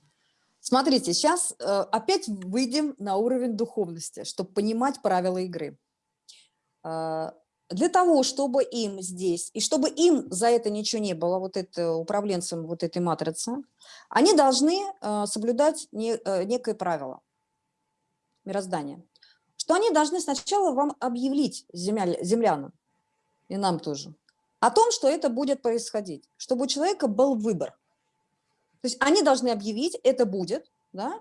Смотрите, сейчас э, опять выйдем на уровень духовности, чтобы понимать правила игры а, для того, чтобы им здесь, и чтобы им за это ничего не было, вот это управленцам вот этой матрицы, они должны э, соблюдать не, э, некое правило мироздания, что они должны сначала вам объявить, земля, землянам, и нам тоже, о том, что это будет происходить, чтобы у человека был выбор. То есть они должны объявить, это будет, да?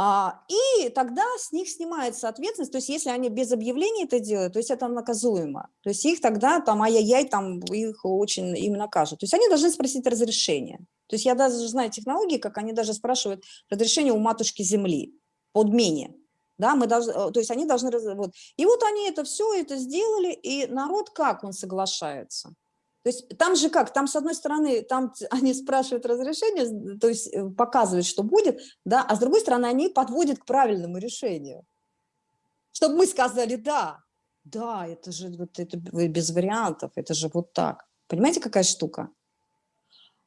А, и тогда с них снимается ответственность, то есть если они без объявления это делают, то есть это наказуемо. То есть их тогда, там, ай-яй-яй, там, их очень им накажут. То есть они должны спросить разрешение. То есть я даже знаю технологии, как они даже спрашивают разрешение у матушки земли, подмене. Да, мы должны, э, то есть они должны... Вот. И вот они это все это сделали, и народ как он соглашается? То есть там же как, там с одной стороны, там (laughs) они спрашивают разрешение, то есть э, показывают, что будет, да, а с другой стороны они подводят к правильному решению. Чтобы мы сказали «да», да, это же вот это без вариантов, это же вот так. Понимаете, какая штука?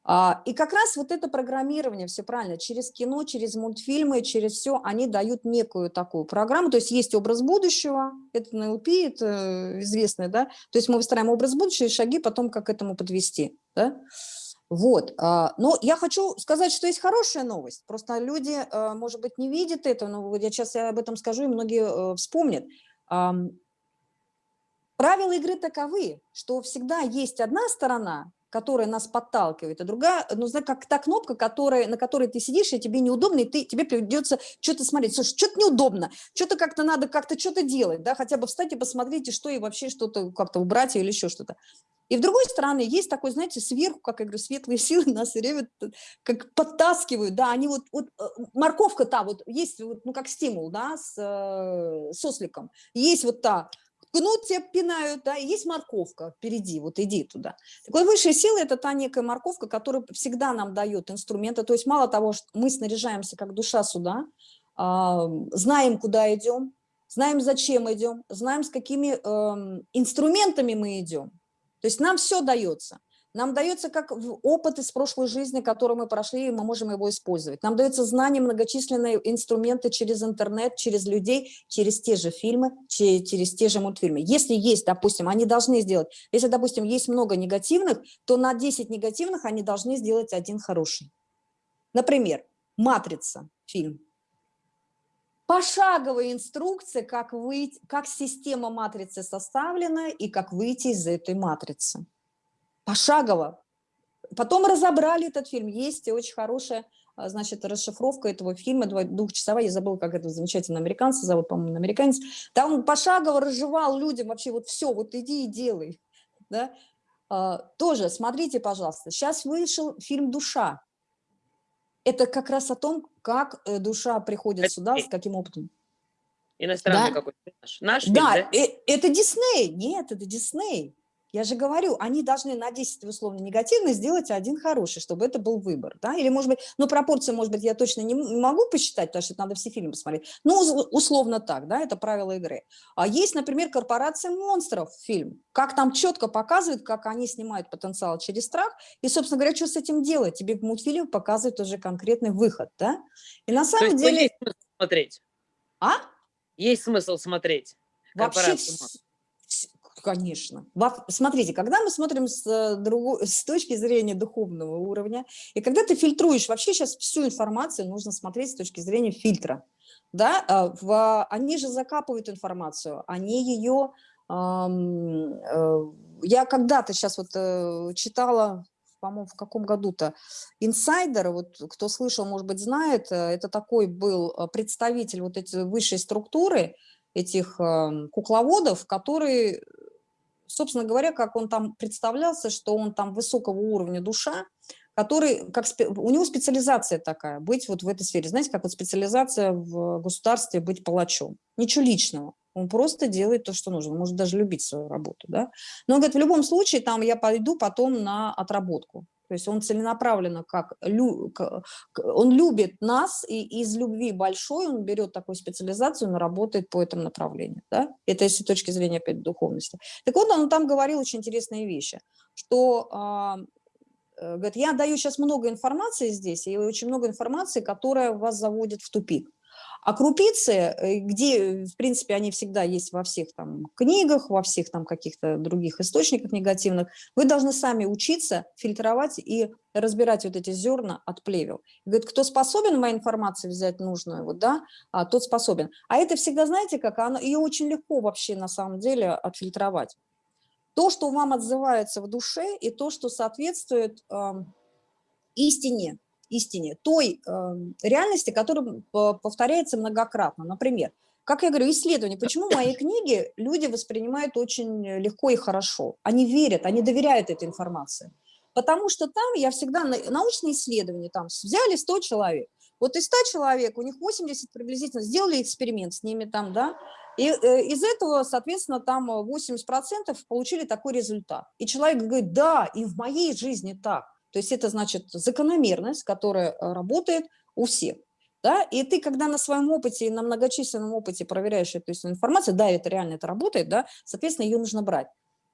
А, и как раз вот это программирование, все правильно, через кино, через мультфильмы, через все, они дают некую такую программу, то есть есть образ будущего, это НЛП, это известное, да, то есть мы выстраиваем образ будущего и шаги потом, как этому подвести, да. Вот, а, но я хочу сказать, что есть хорошая новость, просто люди, а, может быть, не видят это, но я сейчас об этом скажу, и многие э, вспомнят. Правила игры таковы, что всегда есть одна сторона, которая нас подталкивает, а другая, ну, знаешь, как та кнопка, которая, на которой ты сидишь, и тебе неудобно, и ты, тебе придется что-то смотреть. Слушай, что-то неудобно, что-то как-то надо как-то что-то делать, да, хотя бы встать и посмотрите, что и вообще что-то как-то убрать или еще что-то. И с другой стороны, есть такой, знаете, сверху, как я говорю, светлые (laughs) силы нас все время как подтаскивают, да, они вот, вот э, морковка та, вот есть, вот, ну, как стимул, да, с э, сосликом, есть вот та, гнут тебя пинают, да, и есть морковка впереди, вот иди туда. Так вот, высшая сила – это та некая морковка, которая всегда нам дает инструменты, то есть мало того, что мы снаряжаемся как душа сюда, знаем, куда идем, знаем, зачем идем, знаем, с какими э, инструментами мы идем. То есть нам все дается. Нам дается как опыт из прошлой жизни, который мы прошли, и мы можем его использовать. Нам дается знания, многочисленные инструменты через интернет, через людей, через те же фильмы, через те же мультфильмы. Если есть, допустим, они должны сделать, если, допустим, есть много негативных, то на 10 негативных они должны сделать один хороший. Например, «Матрица» фильм. Пошаговая инструкция, как, выйти, как система матрицы составлена и как выйти из этой матрицы пошагово. Потом разобрали этот фильм. Есть очень хорошая, а, значит, расшифровка этого фильма, двухчасовая, я забыла, как это замечательно американца зовут, по-моему, американец. Там он пошагово разжевал людям вообще вот все, вот иди и делай. Да? А, тоже, смотрите, пожалуйста, сейчас вышел фильм «Душа». Это как раз о том, как э, душа приходит это сюда, с каким опытом. Иностранный да? какой-то наш. Наш да, фильм, да? Э, это Дисней. Нет, это Дисней. Я же говорю, они должны на 10 условно негативно сделать один хороший, чтобы это был выбор. Да? Или, может быть, ну, пропорцию, может быть, я точно не могу посчитать, потому что надо все фильмы посмотреть. Ну, условно так, да, это правило игры. А есть, например, «Корпорация монстров» фильм. Как там четко показывают, как они снимают потенциал через страх. И, собственно говоря, что с этим делать? Тебе в мультфильме показывают уже конкретный выход. Да? И на самом То есть, деле... Есть смысл смотреть? А? Есть смысл смотреть. Вообще, конечно. Смотрите, когда мы смотрим с, э, другой, (laughs) с точки зрения духовного уровня, и когда ты фильтруешь, вообще сейчас всю информацию нужно смотреть с точки зрения фильтра. Да? А, в, они же закапывают информацию, они ее... Э, я когда-то сейчас вот э, читала по-моему, в каком году-то, инсайдер, вот кто слышал, может быть, знает, это такой был представитель вот этой высшей структуры, этих эм, кукловодов, который собственно говоря, как он там представлялся, что он там высокого уровня душа, который, как, у него специализация такая, быть вот в этой сфере. Знаете, как вот специализация в государстве быть палачом. Ничего личного. Он просто делает то, что нужно. Он может даже любить свою работу. Да? Но он говорит, в любом случае, там я пойду потом на отработку. То есть он целенаправленно, как он любит нас, и из любви большой он берет такую специализацию, но работает по этому направлению. Да? Это если с точки зрения опять духовности. Так вот, он там говорил очень интересные вещи, что а, э, говорит, я даю сейчас много информации здесь, и очень много информации, которая вас заводит в тупик. А крупицы, э, где, в принципе, они всегда есть во всех там книгах, во всех там каких-то других источниках негативных, вы должны сами учиться фильтровать и разбирать вот эти зерна от плевел. Говорит, кто способен моей информации взять нужную, вот, да, а, тот способен. А это всегда, знаете, как она, ее очень легко вообще на самом деле отфильтровать. То, что вам отзывается в душе, и то, что соответствует э, истине, истине, той э, реальности, которая повторяется многократно. Например, как я говорю, исследование. Почему мои книги люди воспринимают очень легко и хорошо? Они верят, они доверяют этой информации. Потому что там я всегда, научные исследования, там взяли 100 человек. Вот из 100 человек, у них 80 приблизительно, сделали эксперимент с ними там, да, и э, из этого, соответственно, там 80% получили такой результат. И человек говорит, да, и в моей жизни так. То есть это значит закономерность, которая э, работает у всех. Да? И ты, когда на своем опыте, на многочисленном опыте проверяешь эту информацию, да, это реально это работает, да, соответственно, ее нужно брать.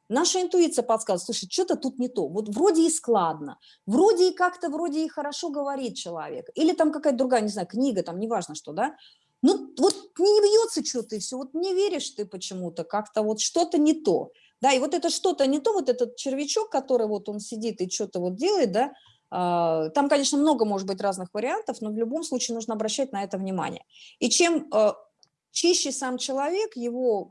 Наша интуиция подсказывает, слушай, что-то тут не то, вот вроде и складно, вроде и как-то, вроде и хорошо говорит человек, или там какая-то другая, не знаю, книга, там, неважно что, да, ну вот не бьется что-то и все, вот не веришь ты почему-то, как-то вот что-то не то. Да, и вот это что-то не то, вот этот червячок, который вот он сидит и что-то вот делает, да, а, там, конечно, много может быть разных вариантов, но в любом случае нужно обращать на это внимание. И чем а, чище сам человек, его,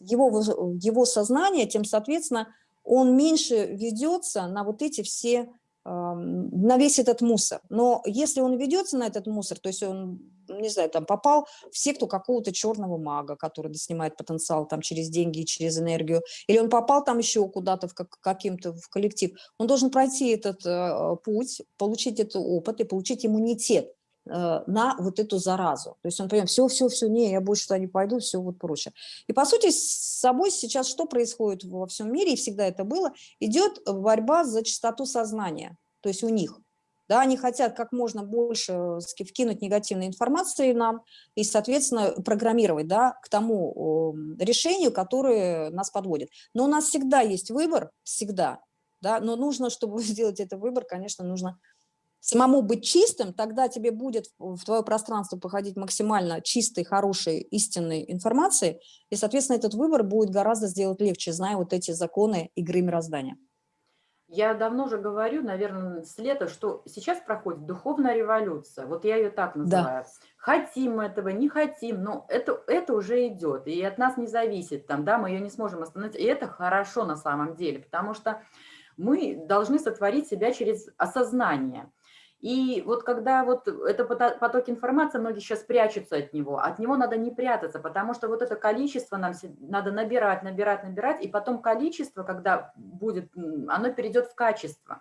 его, его сознание, тем, соответственно, он меньше ведется на вот эти все, на весь этот мусор. Но если он ведется на этот мусор, то есть он не знаю, там попал в секту какого-то черного мага, который снимает потенциал там через деньги и через энергию, или он попал там еще куда-то в как, каким-то в коллектив, он должен пройти этот э, путь, получить этот опыт и получить иммунитет на вот эту заразу. То есть он понимает, все, все, все, не, я больше туда не пойду, все вот прочее. И по сути с собой сейчас что происходит во всем мире, и всегда это было, идет борьба за чистоту сознания, то есть у них. Да, они хотят как можно больше э, вкинуть негативной информации нам и, соответственно, программировать да, к тому решению, которое нас подводит. Но у нас всегда есть выбор, всегда. Да, но нужно, чтобы (laughs) сделать этот выбор, конечно, нужно самому быть чистым, тогда тебе будет в твое пространство походить максимально чистой, хорошей, истинной информации, и, соответственно, этот выбор будет гораздо сделать легче, зная вот эти законы игры мироздания. Я давно уже говорю, наверное, с лета, что сейчас проходит духовная революция. Вот я ее так называю. Да. Хотим мы этого, не хотим, но это, это уже идет. И от нас не зависит, там, да, мы ее не сможем остановить. И это хорошо на самом деле, потому что мы должны сотворить себя через осознание. И вот когда вот это поток информации, многие сейчас прячутся от него, от него надо не прятаться, потому что вот это количество нам надо набирать, набирать, набирать, и потом количество, когда будет, оно перейдет в качество.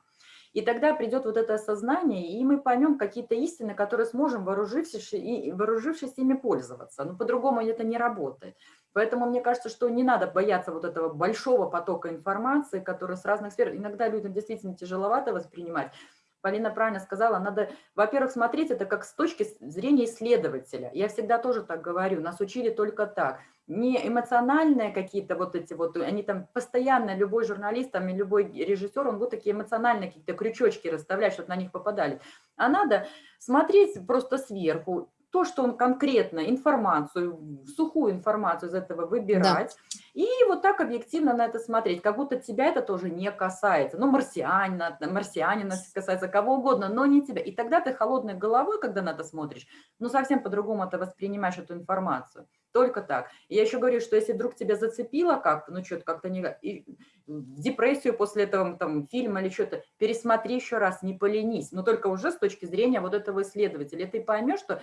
И тогда придет вот это осознание, и мы поймем какие-то истины, которые сможем, вооружившись, и, вооружившись ими, пользоваться. Но по-другому это не работает. Поэтому мне кажется, что не надо бояться вот этого большого потока информации, который с разных сфер. Иногда людям действительно тяжеловато воспринимать. Полина правильно сказала, надо, во-первых, смотреть это как с точки зрения исследователя. Я всегда тоже так говорю, нас учили только так. Не эмоциональные какие-то вот эти вот, они там постоянно, любой журналист там и любой режиссер, он будет такие эмоциональные какие-то крючочки расставлять, чтобы на них попадали. А надо смотреть просто сверху, то, что он конкретно, информацию, сухую информацию из этого выбирать, да. и вот так объективно на это смотреть, как будто тебя это тоже не касается. Ну, марсианина, марсианина касается кого угодно, но не тебя. И тогда ты холодной головой, когда на это смотришь, ну, совсем по-другому ты воспринимаешь эту информацию. Только так. И я еще говорю, что если вдруг тебя зацепило как-то, ну, что-то как-то не... И в депрессию после этого там, фильма или что-то, пересмотри еще раз, не поленись. Но только уже с точки зрения вот этого исследователя. Ты поймешь, что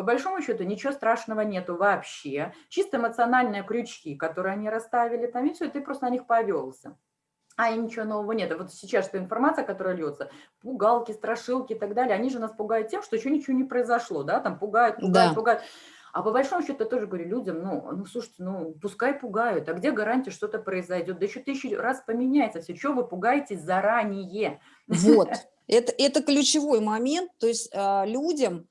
по большому счету ничего страшного нету вообще. Чисто эмоциональные крючки, которые они расставили там, и все, и ты просто на них повелся. А и ничего нового нет. вот сейчас что информация, которая льется, пугалки, страшилки и так далее, они же нас пугают тем, что еще ничего не произошло, да, там пугают, пугают, да. пугают. А по большому счету я тоже говорю людям, ну, ну, слушайте, ну, пускай пугают, а где гарантия, что-то произойдет? Да еще тысячу раз поменяется все, что вы пугаетесь заранее? Вот, (laughs) это, это ключевой момент, то есть э, людям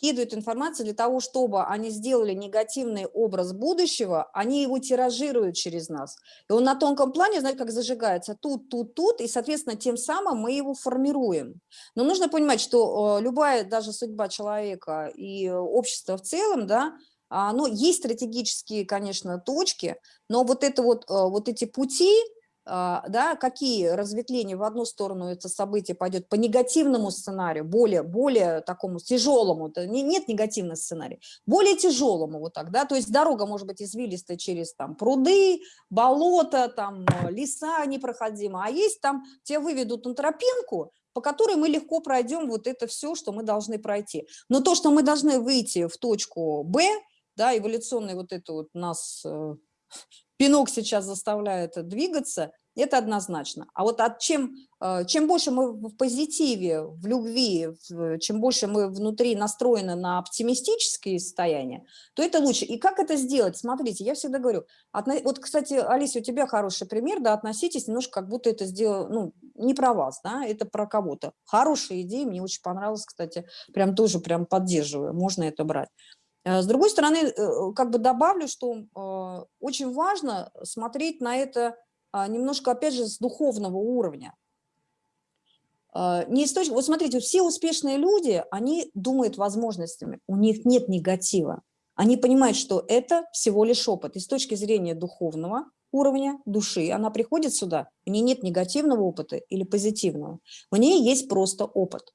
вкидывают информацию для того, чтобы они сделали негативный образ будущего, они его тиражируют через нас. И он на тонком плане, знаете, как зажигается тут, тут, тут, и, соответственно, тем самым мы его формируем. Но нужно понимать, что э, любая даже судьба человека и общества в целом, да, оно есть стратегические, конечно, точки, но вот, это вот, э, вот эти пути, да, какие разветвления в одну сторону это событие пойдет по негативному сценарию, более, более такому тяжелому, нет негативного сценария, более тяжелому вот так, да, то есть дорога может быть извилистая через там пруды, болота, там леса непроходимые, а есть там, тебя выведут на тропинку, по которой мы легко пройдем вот это все, что мы должны пройти. Но то, что мы должны выйти в точку Б, да, эволюционный вот это вот нас э, пинок сейчас заставляет двигаться, это однозначно. А вот от чем, э, чем больше мы в позитиве, в любви, чем больше мы внутри настроены на оптимистические состояния, то это лучше. И как это сделать? Смотрите, я всегда говорю, вот, кстати, Алиса, у тебя хороший пример, да, относитесь немножко, как будто это сделано, ну, не про вас, да, это про кого-то. Хорошая идея, мне очень понравилась, кстати, прям тоже прям поддерживаю, можно это брать. Э, с другой стороны, э, как бы добавлю, что очень важно смотреть на это а, немножко, опять же, с духовного уровня. Не с точки... Вот смотрите, все успешные люди, они думают возможностями, у них нет негатива. Они понимают, что это всего лишь опыт. И с точки зрения духовного уровня души, она приходит сюда, у нее нет негативного опыта или позитивного, у нее есть просто опыт.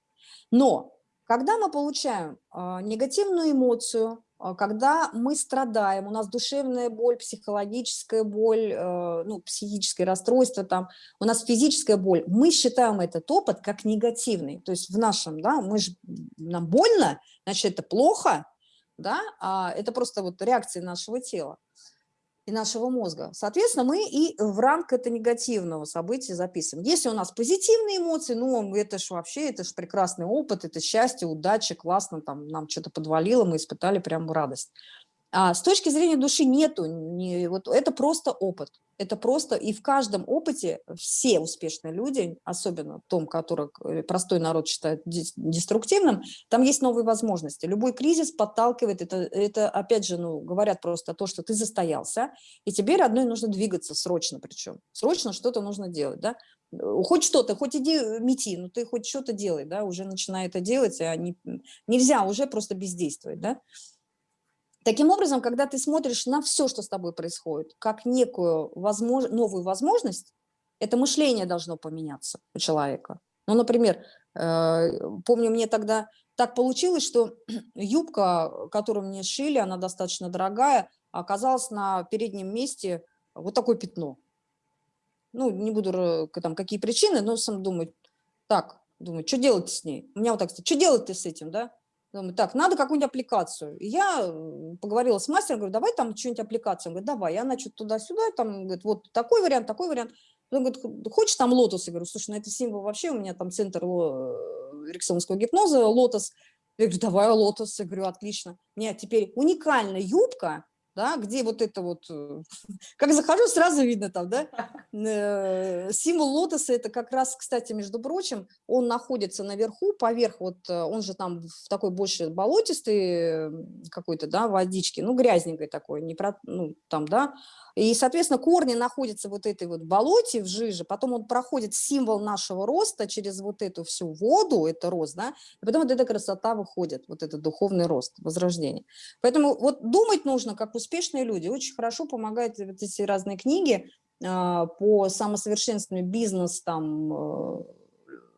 Но когда мы получаем а, негативную эмоцию, а, когда мы страдаем, у нас душевная боль, психологическая боль, э, ну, психическое расстройство, там, у нас физическая боль, мы считаем этот опыт как негативный. То есть в нашем, да, мы же, нам больно, значит, это плохо, да, а это просто вот реакция нашего тела и нашего мозга. Соответственно, мы и в ранг это негативного события записываем. Если у нас позитивные эмоции, ну, это же вообще, это же прекрасный опыт, это счастье, удача, классно, там, нам что-то подвалило, мы испытали прям радость. А с точки зрения души нету, не, вот это просто опыт. Это просто, и в каждом опыте все успешные люди, особенно том, который э, простой народ считает деструктивным, там есть новые возможности. Любой кризис подталкивает, это, это опять же, ну, говорят просто то, что ты застоялся, и тебе, родной, нужно двигаться срочно причем. Срочно что-то нужно делать, да. Хоть что-то, хоть иди э, мети, но ты хоть что-то делай, да, уже начинай это делать, а не, нельзя уже просто бездействовать, да. Таким образом, когда ты смотришь на все, что с тобой происходит, как некую возмож... новую возможность, это мышление должно поменяться у человека. Ну, например, э, помню, мне тогда так получилось, что (clears throat) юбка, которую мне шили, она достаточно дорогая, оказалась на переднем месте вот такое пятно. Ну, не буду, там, какие причины, но сам думаю, так, думаю, что делать с ней? У меня вот так, что делать ты с этим, да? Думаю, так, надо какую-нибудь аппликацию. Я поговорила с мастером, говорю, давай там что-нибудь аппликацию. Он говорит, давай. Я, значит, туда-сюда, там, говорит, вот такой вариант, такой вариант. Он говорит, хочешь там лотос? Я говорю, слушай, ну это символ вообще, у меня там центр эриксонского гипноза, лотос. Я говорю, давай лотос. Я говорю, отлично. У теперь уникальная юбка, да, где вот это вот, э, (laughs) как захожу, сразу видно там, да, (laughs) э, символ лотоса, это как раз, кстати, между прочим, он находится наверху, поверх, вот э, он же там в такой больше болотистый какой-то, да, водички, ну, грязненькой такой, не про, ну, там, да, и, соответственно, корни находятся вот этой вот болоте, в жиже, потом он проходит символ нашего роста через вот эту всю воду, это рост, да, и потом вот эта красота выходит, вот этот духовный рост, возрождение. Поэтому вот думать нужно, как успешные люди. Очень хорошо помогают вот эти разные книги э, по самосовершенствованию, бизнес, там, э,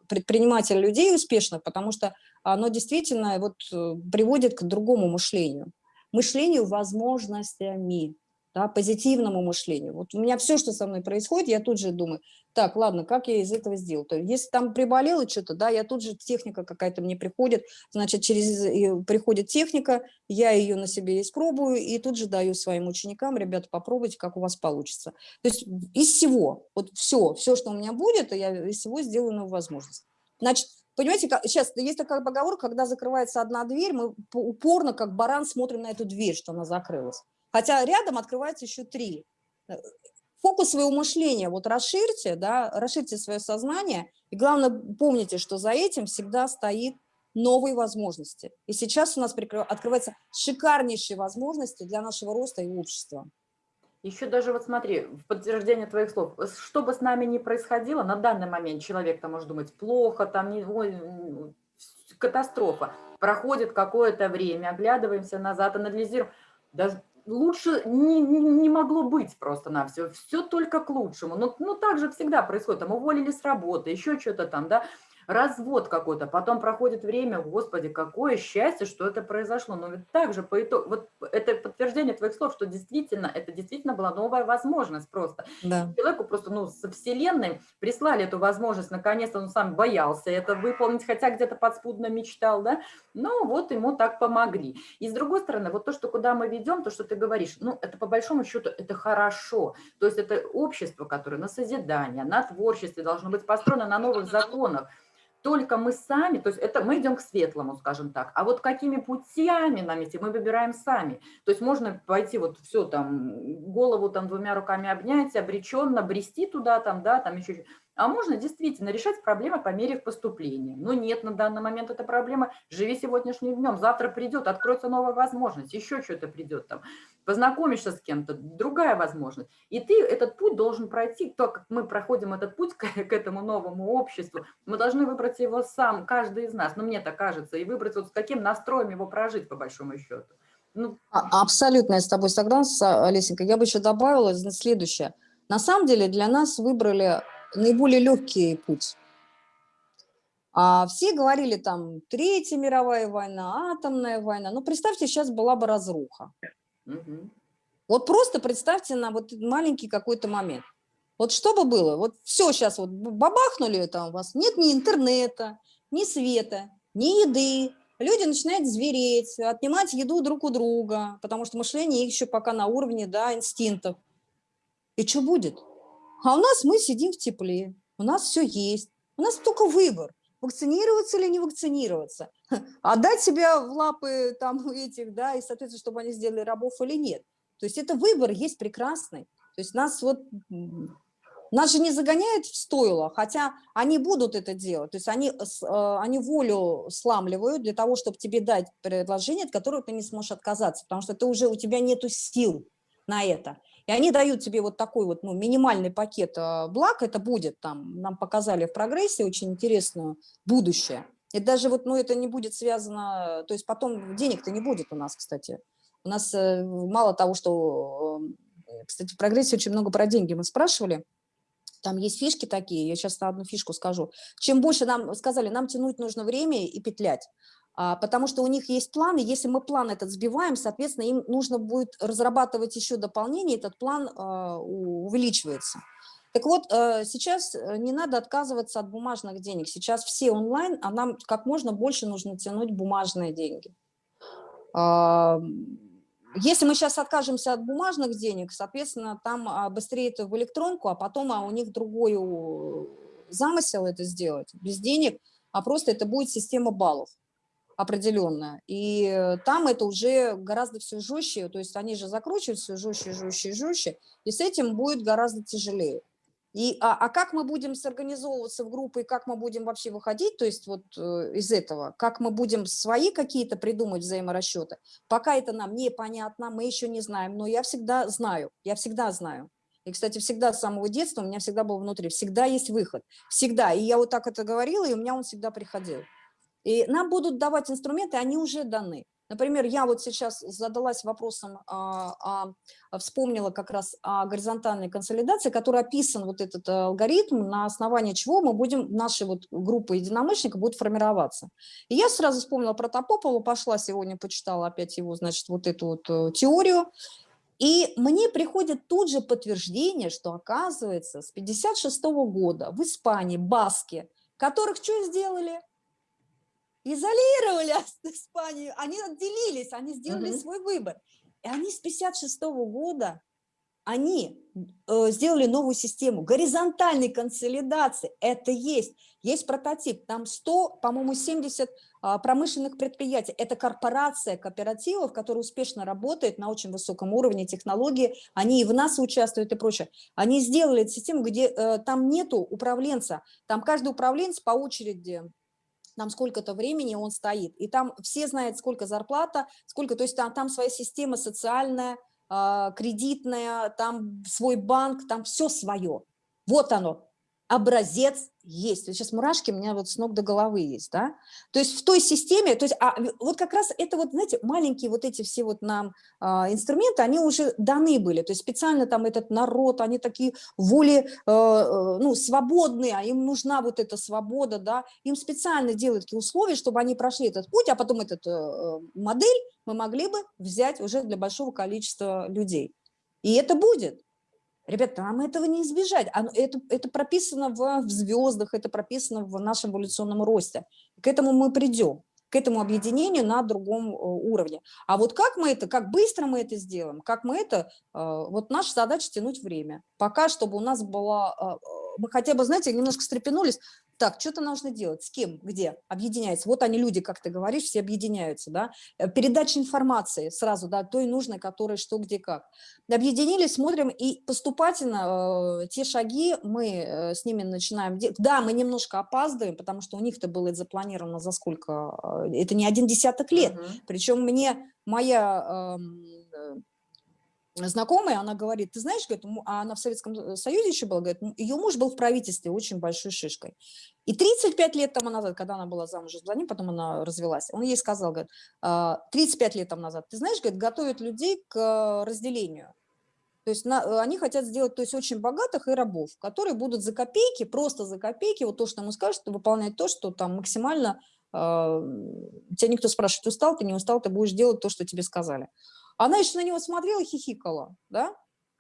предпринимателя людей успешных, потому что оно действительно вот э, приводит к другому мышлению. Мышлению возможностями да, позитивному мышлению. Вот у меня все, что со мной происходит, я тут же думаю, так, ладно, как я из этого сделал? То есть, если там приболело что-то, да, я тут же, техника какая-то мне приходит, значит, через приходит техника, я ее на себе испробую, и тут же даю своим ученикам, ребята, попробуйте, как у вас получится. То есть из всего, вот все, все, что у меня будет, я из всего сделаю новую возможность. Значит, Понимаете, как, сейчас есть такая поговорка, когда закрывается одна дверь, мы упорно, как баран, смотрим на эту дверь, что она закрылась. Хотя рядом открывается еще три. Э, фокус своего мышления вот расширьте, да, расширьте свое сознание. И главное, помните, что за этим всегда стоит новые возможности. И сейчас у нас открываются шикарнейшие возможности для нашего роста и общества. Еще даже вот смотри, в подтверждение твоих слов, что бы с нами ни происходило, на данный момент человек там может думать плохо, там не, ой, катастрофа. Проходит какое-то время, оглядываемся назад, анализируем. Даже лучше не, не, могло быть просто на все. Все только к лучшему. Но ну, так же всегда происходит. Там уволили с работы, еще что-то там, да развод какой-то, потом проходит время, господи, какое счастье, что это произошло. Но ведь также по итогу, вот это подтверждение твоих слов, что действительно, это действительно была новая возможность просто. Да. Человеку просто, ну, со вселенной прислали эту возможность, наконец-то он сам боялся это выполнить, хотя где-то подспудно мечтал, да, ну, вот ему так помогли. И с другой стороны, вот то, что куда мы ведем, то, что ты говоришь, ну, это по большому счету, это хорошо. То есть это общество, которое на созидание, на творчестве должно быть построено на новых законах, только мы сами, то есть это мы идем к светлому, скажем так, а вот какими путями нам идти, мы выбираем сами. То есть можно пойти вот все там, голову там двумя руками обнять, обреченно, брести туда там, да, там еще а можно действительно решать проблемы по мере их поступления. Но нет, на данный момент эта проблема, живи сегодняшним днем, завтра придет, откроется новая возможность, еще что-то придет там, познакомишься с кем-то, другая возможность. И ты этот путь должен пройти, то, как мы проходим этот путь к, к этому новому обществу, мы должны выбрать его сам, каждый из нас, ну мне так кажется, и выбрать вот с каким настроем его прожить, по большому счету. Ну. А, абсолютно я с тобой согласна, Олесенька. Я бы еще добавила следующее. На самом деле для нас выбрали наиболее легкий путь. А все говорили там Третья мировая война, атомная война. Ну, представьте, сейчас была бы разруха. Угу. Вот просто представьте на вот маленький какой-то момент. Вот что бы было? Вот все сейчас вот бабахнули там у вас, нет ни интернета, ни света, ни еды. Люди начинают звереть, отнимать еду друг у друга, потому что мышление их еще пока на уровне да, инстинктов. И что будет? А у нас мы сидим в тепле, у нас все есть, у нас только выбор, вакцинироваться или не вакцинироваться, (laughs) отдать себя в лапы там (laughs) этих, да, и, соответственно, чтобы они сделали рабов или нет. То есть это выбор есть прекрасный. То есть нас вот, нас же не загоняют в стойло, хотя они будут это делать. То есть они, э, они волю сламливают для того, чтобы тебе дать предложение, от которого ты не сможешь отказаться, потому что ты уже, у тебя нету сил на это. И они дают тебе вот такой вот ну, минимальный пакет а, благ, это будет там, нам показали в прогрессе очень интересное будущее. И даже вот, ну, это не будет связано, то есть потом денег-то не будет у нас, кстати. У нас э, мало того, что, э, кстати, в прогрессе очень много про деньги мы спрашивали, там есть фишки такие, я сейчас одну фишку скажу. Чем больше нам сказали, нам тянуть нужно время и петлять. А, потому что у них есть план, и если мы план этот сбиваем, соответственно, им нужно будет разрабатывать еще дополнение, этот план а, увеличивается. Так вот, э, сейчас э, не надо отказываться от бумажных денег. Сейчас все онлайн, а нам как можно больше нужно тянуть бумажные деньги. Если мы сейчас откажемся от бумажных денег, соответственно, там а, быстрее это в электронку, а потом у них другой замысел это сделать, без денег, а просто это будет система баллов определенная. И там это уже гораздо все жестче, то есть они же закручивают все жестче, жестче, жестче, и с этим будет гораздо тяжелее. И, а, а как мы будем сорганизовываться в группы, и как мы будем вообще выходить, то есть вот э, из этого, как мы будем свои какие-то придумать взаиморасчеты, пока это нам непонятно, мы еще не знаем, но я всегда знаю, я всегда знаю. И, кстати, всегда с самого детства у меня всегда был внутри, всегда есть выход, всегда. И я вот так это говорила, и у меня он всегда приходил. И нам будут давать инструменты, они уже даны. Например, я вот сейчас задалась вопросом, а, а, вспомнила как раз о горизонтальной консолидации, который описан вот этот алгоритм, на основании чего мы будем, наши вот группы единомышленников будут формироваться. И я сразу вспомнила про Топопова, пошла сегодня, почитала опять его, значит, вот эту вот э, теорию, и мне приходит тут же подтверждение, что оказывается с 56 -го года в Испании баски, которых что сделали? Изолировали (laughs) Испанию, они отделились, они сделали угу. свой выбор. И они с 56 -го года, они э, сделали новую систему горизонтальной консолидации. Это есть. Есть прототип. Там 100, по-моему, 70 э, промышленных предприятий. Это корпорация кооперативов, которая успешно работает на очень высоком уровне технологии. Они и в нас участвуют и прочее. Они сделали систему, где э, там нету управленца. Там каждый управленец по очереди там сколько-то времени он стоит, и там все знают, сколько зарплата, сколько, то есть там, там своя система социальная, э, кредитная, там свой банк, там все свое. Вот оно, образец есть. Вот сейчас мурашки у меня вот с ног до головы есть, да. То есть в той системе, то есть а, вот как раз это вот, знаете, маленькие вот эти все вот нам а, инструменты, они уже даны были. То есть специально там этот народ, они такие воли, а, ну, свободные, а им нужна вот эта свобода, да. Им специально делают такие условия, чтобы они прошли этот путь, а потом этот э, модель мы могли бы взять уже для большого количества людей. И это будет. Ребята, нам этого не избежать. Это, это прописано в, в звездах, это прописано в нашем эволюционном росте. К этому мы придем, к этому объединению на другом э, уровне. А вот как мы это, как быстро мы это сделаем, как мы это, э, вот наша задача тянуть время. Пока, чтобы у нас была, э, мы хотя бы, знаете, немножко встрепенулись, так, что-то нужно делать, с кем, где, объединяется. Вот они, люди, как ты говоришь, все объединяются, да. Э, передача информации сразу, да, той нужной, которой что, где, как. Объединились, смотрим, и поступательно э, те шаги мы э, с ними начинаем делать. Да, мы немножко опаздываем, потому что у них-то было это запланировано за сколько, э, это не один десяток лет. -huh. Причем мне моя... Э, знакомая, она говорит, ты знаешь, говорит, а она в Советском Союзе еще была, говорит, ее муж был в правительстве очень большой шишкой. И 35 лет тому назад, когда она была замужем за ним, потом она развелась, он ей сказал, говорит, 35 «А, лет тому назад, ты знаешь, говорит, готовят людей к разделению. То есть на, э, они хотят сделать то есть очень богатых и рабов, которые будут за копейки, просто за копейки, вот то, что ему скажут, выполнять то, что там максимально, э, тебя никто спрашивает, устал ты, не устал, ты будешь делать то, что тебе сказали. Она еще на него смотрела, хихикала, да?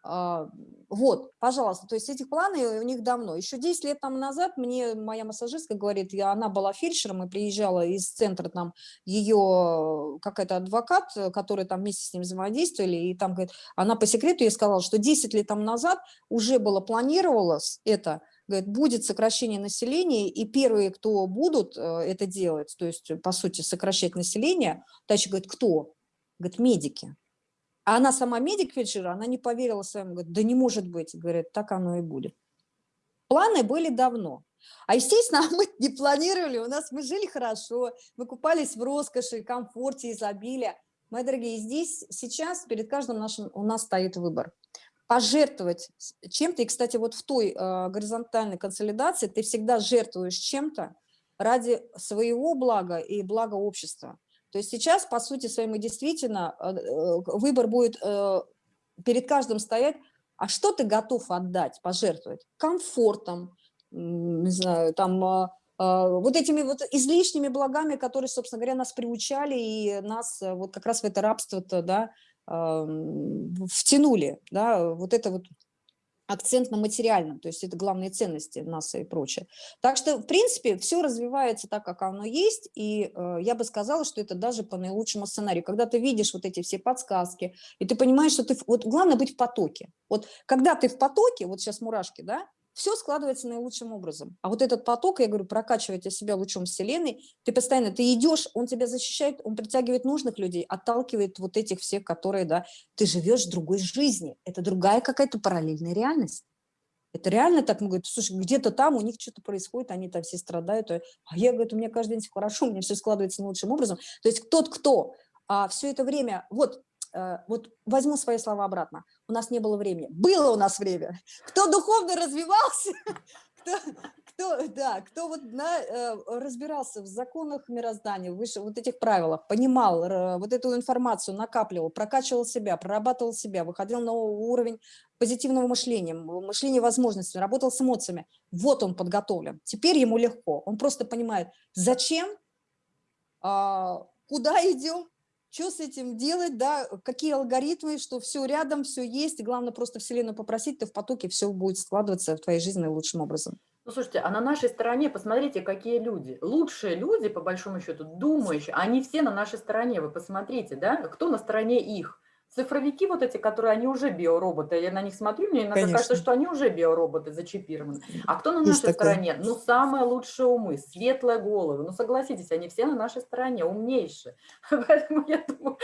А, вот, пожалуйста, то есть эти планы у них давно. Еще 10 лет там назад мне моя массажистка говорит, я, она была фельдшером и приезжала из центра, там ее какая-то адвокат, который там вместе с ним взаимодействовали, и там, говорит, она по секрету ей сказала, что 10 лет там назад уже было планировалось это, говорит, будет сокращение населения, и первые, кто будут э, это делать, то есть, по сути, сокращать население, дальше, говорит, кто? Говорит, медики. А она сама медик фельдшера, она не поверила своим, говорит, да не может быть, говорит, так оно и будет. Планы были давно. А, естественно, (laughs) мы не планировали, у нас мы жили хорошо, мы купались в роскоши, комфорте, изобилии. Мои дорогие, здесь сейчас перед каждым нашим у нас стоит выбор. Пожертвовать чем-то, и, кстати, вот в той э, горизонтальной консолидации ты всегда жертвуешь чем-то ради своего блага и блага общества. То есть сейчас, по сути своей, мы действительно, э, э, выбор будет э, перед каждым стоять, а что ты готов отдать, пожертвовать? Комфортом, не знаю, там, вот этими вот излишними благами, которые, собственно говоря, нас приучали и нас вот как раз в это рабство-то, да, втянули, да, вот это вот акцент на материальном, то есть это главные ценности НАСА и прочее. Так что, в принципе, все развивается так, как оно есть, и э, я бы сказала, что это даже по наилучшему сценарию. Когда ты видишь вот эти все подсказки, и ты понимаешь, что ты... Вот главное быть в потоке. Вот когда ты в потоке, вот сейчас мурашки, да, все складывается наилучшим образом. А вот этот поток, я говорю, прокачивать себя лучом Вселенной, ты постоянно, ты идешь, он тебя защищает, он притягивает нужных людей, отталкивает вот этих всех, которые, да, ты живешь другой жизни, это другая какая-то параллельная реальность. Это реально так, мы говорим, слушай, где-то там у них что-то происходит, они там все страдают, а я, говорю, у меня каждый день все хорошо, у меня все складывается наилучшим образом. То есть тот, кто а, все это время, вот вот возьму свои слова обратно, у нас не было времени. Было у нас время. Кто духовно развивался, (laughs) кто, кто, да, кто вот на, э, разбирался в законах мироздания, выше вот этих правилах, понимал вот эту информацию, накапливал, прокачивал себя, прорабатывал себя, выходил на уровень позитивного мышления, мышления возможностей, работал с эмоциями. Вот он подготовлен. Теперь ему легко. Он просто понимает, зачем, а, куда идем, что с этим делать, да, какие алгоритмы, что все рядом, все есть, главное просто Вселенную попросить, ты в потоке все будет складываться в твоей жизни лучшим образом. Ну, слушайте, а на нашей стороне, посмотрите, какие люди. Лучшие люди, по большому счету, думающие, они все на нашей стороне, вы посмотрите, да, кто на стороне их цифровики вот эти, которые, они уже биороботы, я на них смотрю, мне иногда Конечно. кажется, что они уже биороботы зачипированы. А кто на Есть нашей такое. стороне? Ну, самые лучшие умы, светлые головы. Ну, согласитесь, они все на нашей стороне, умнейшие. (laughs) Поэтому я думаю...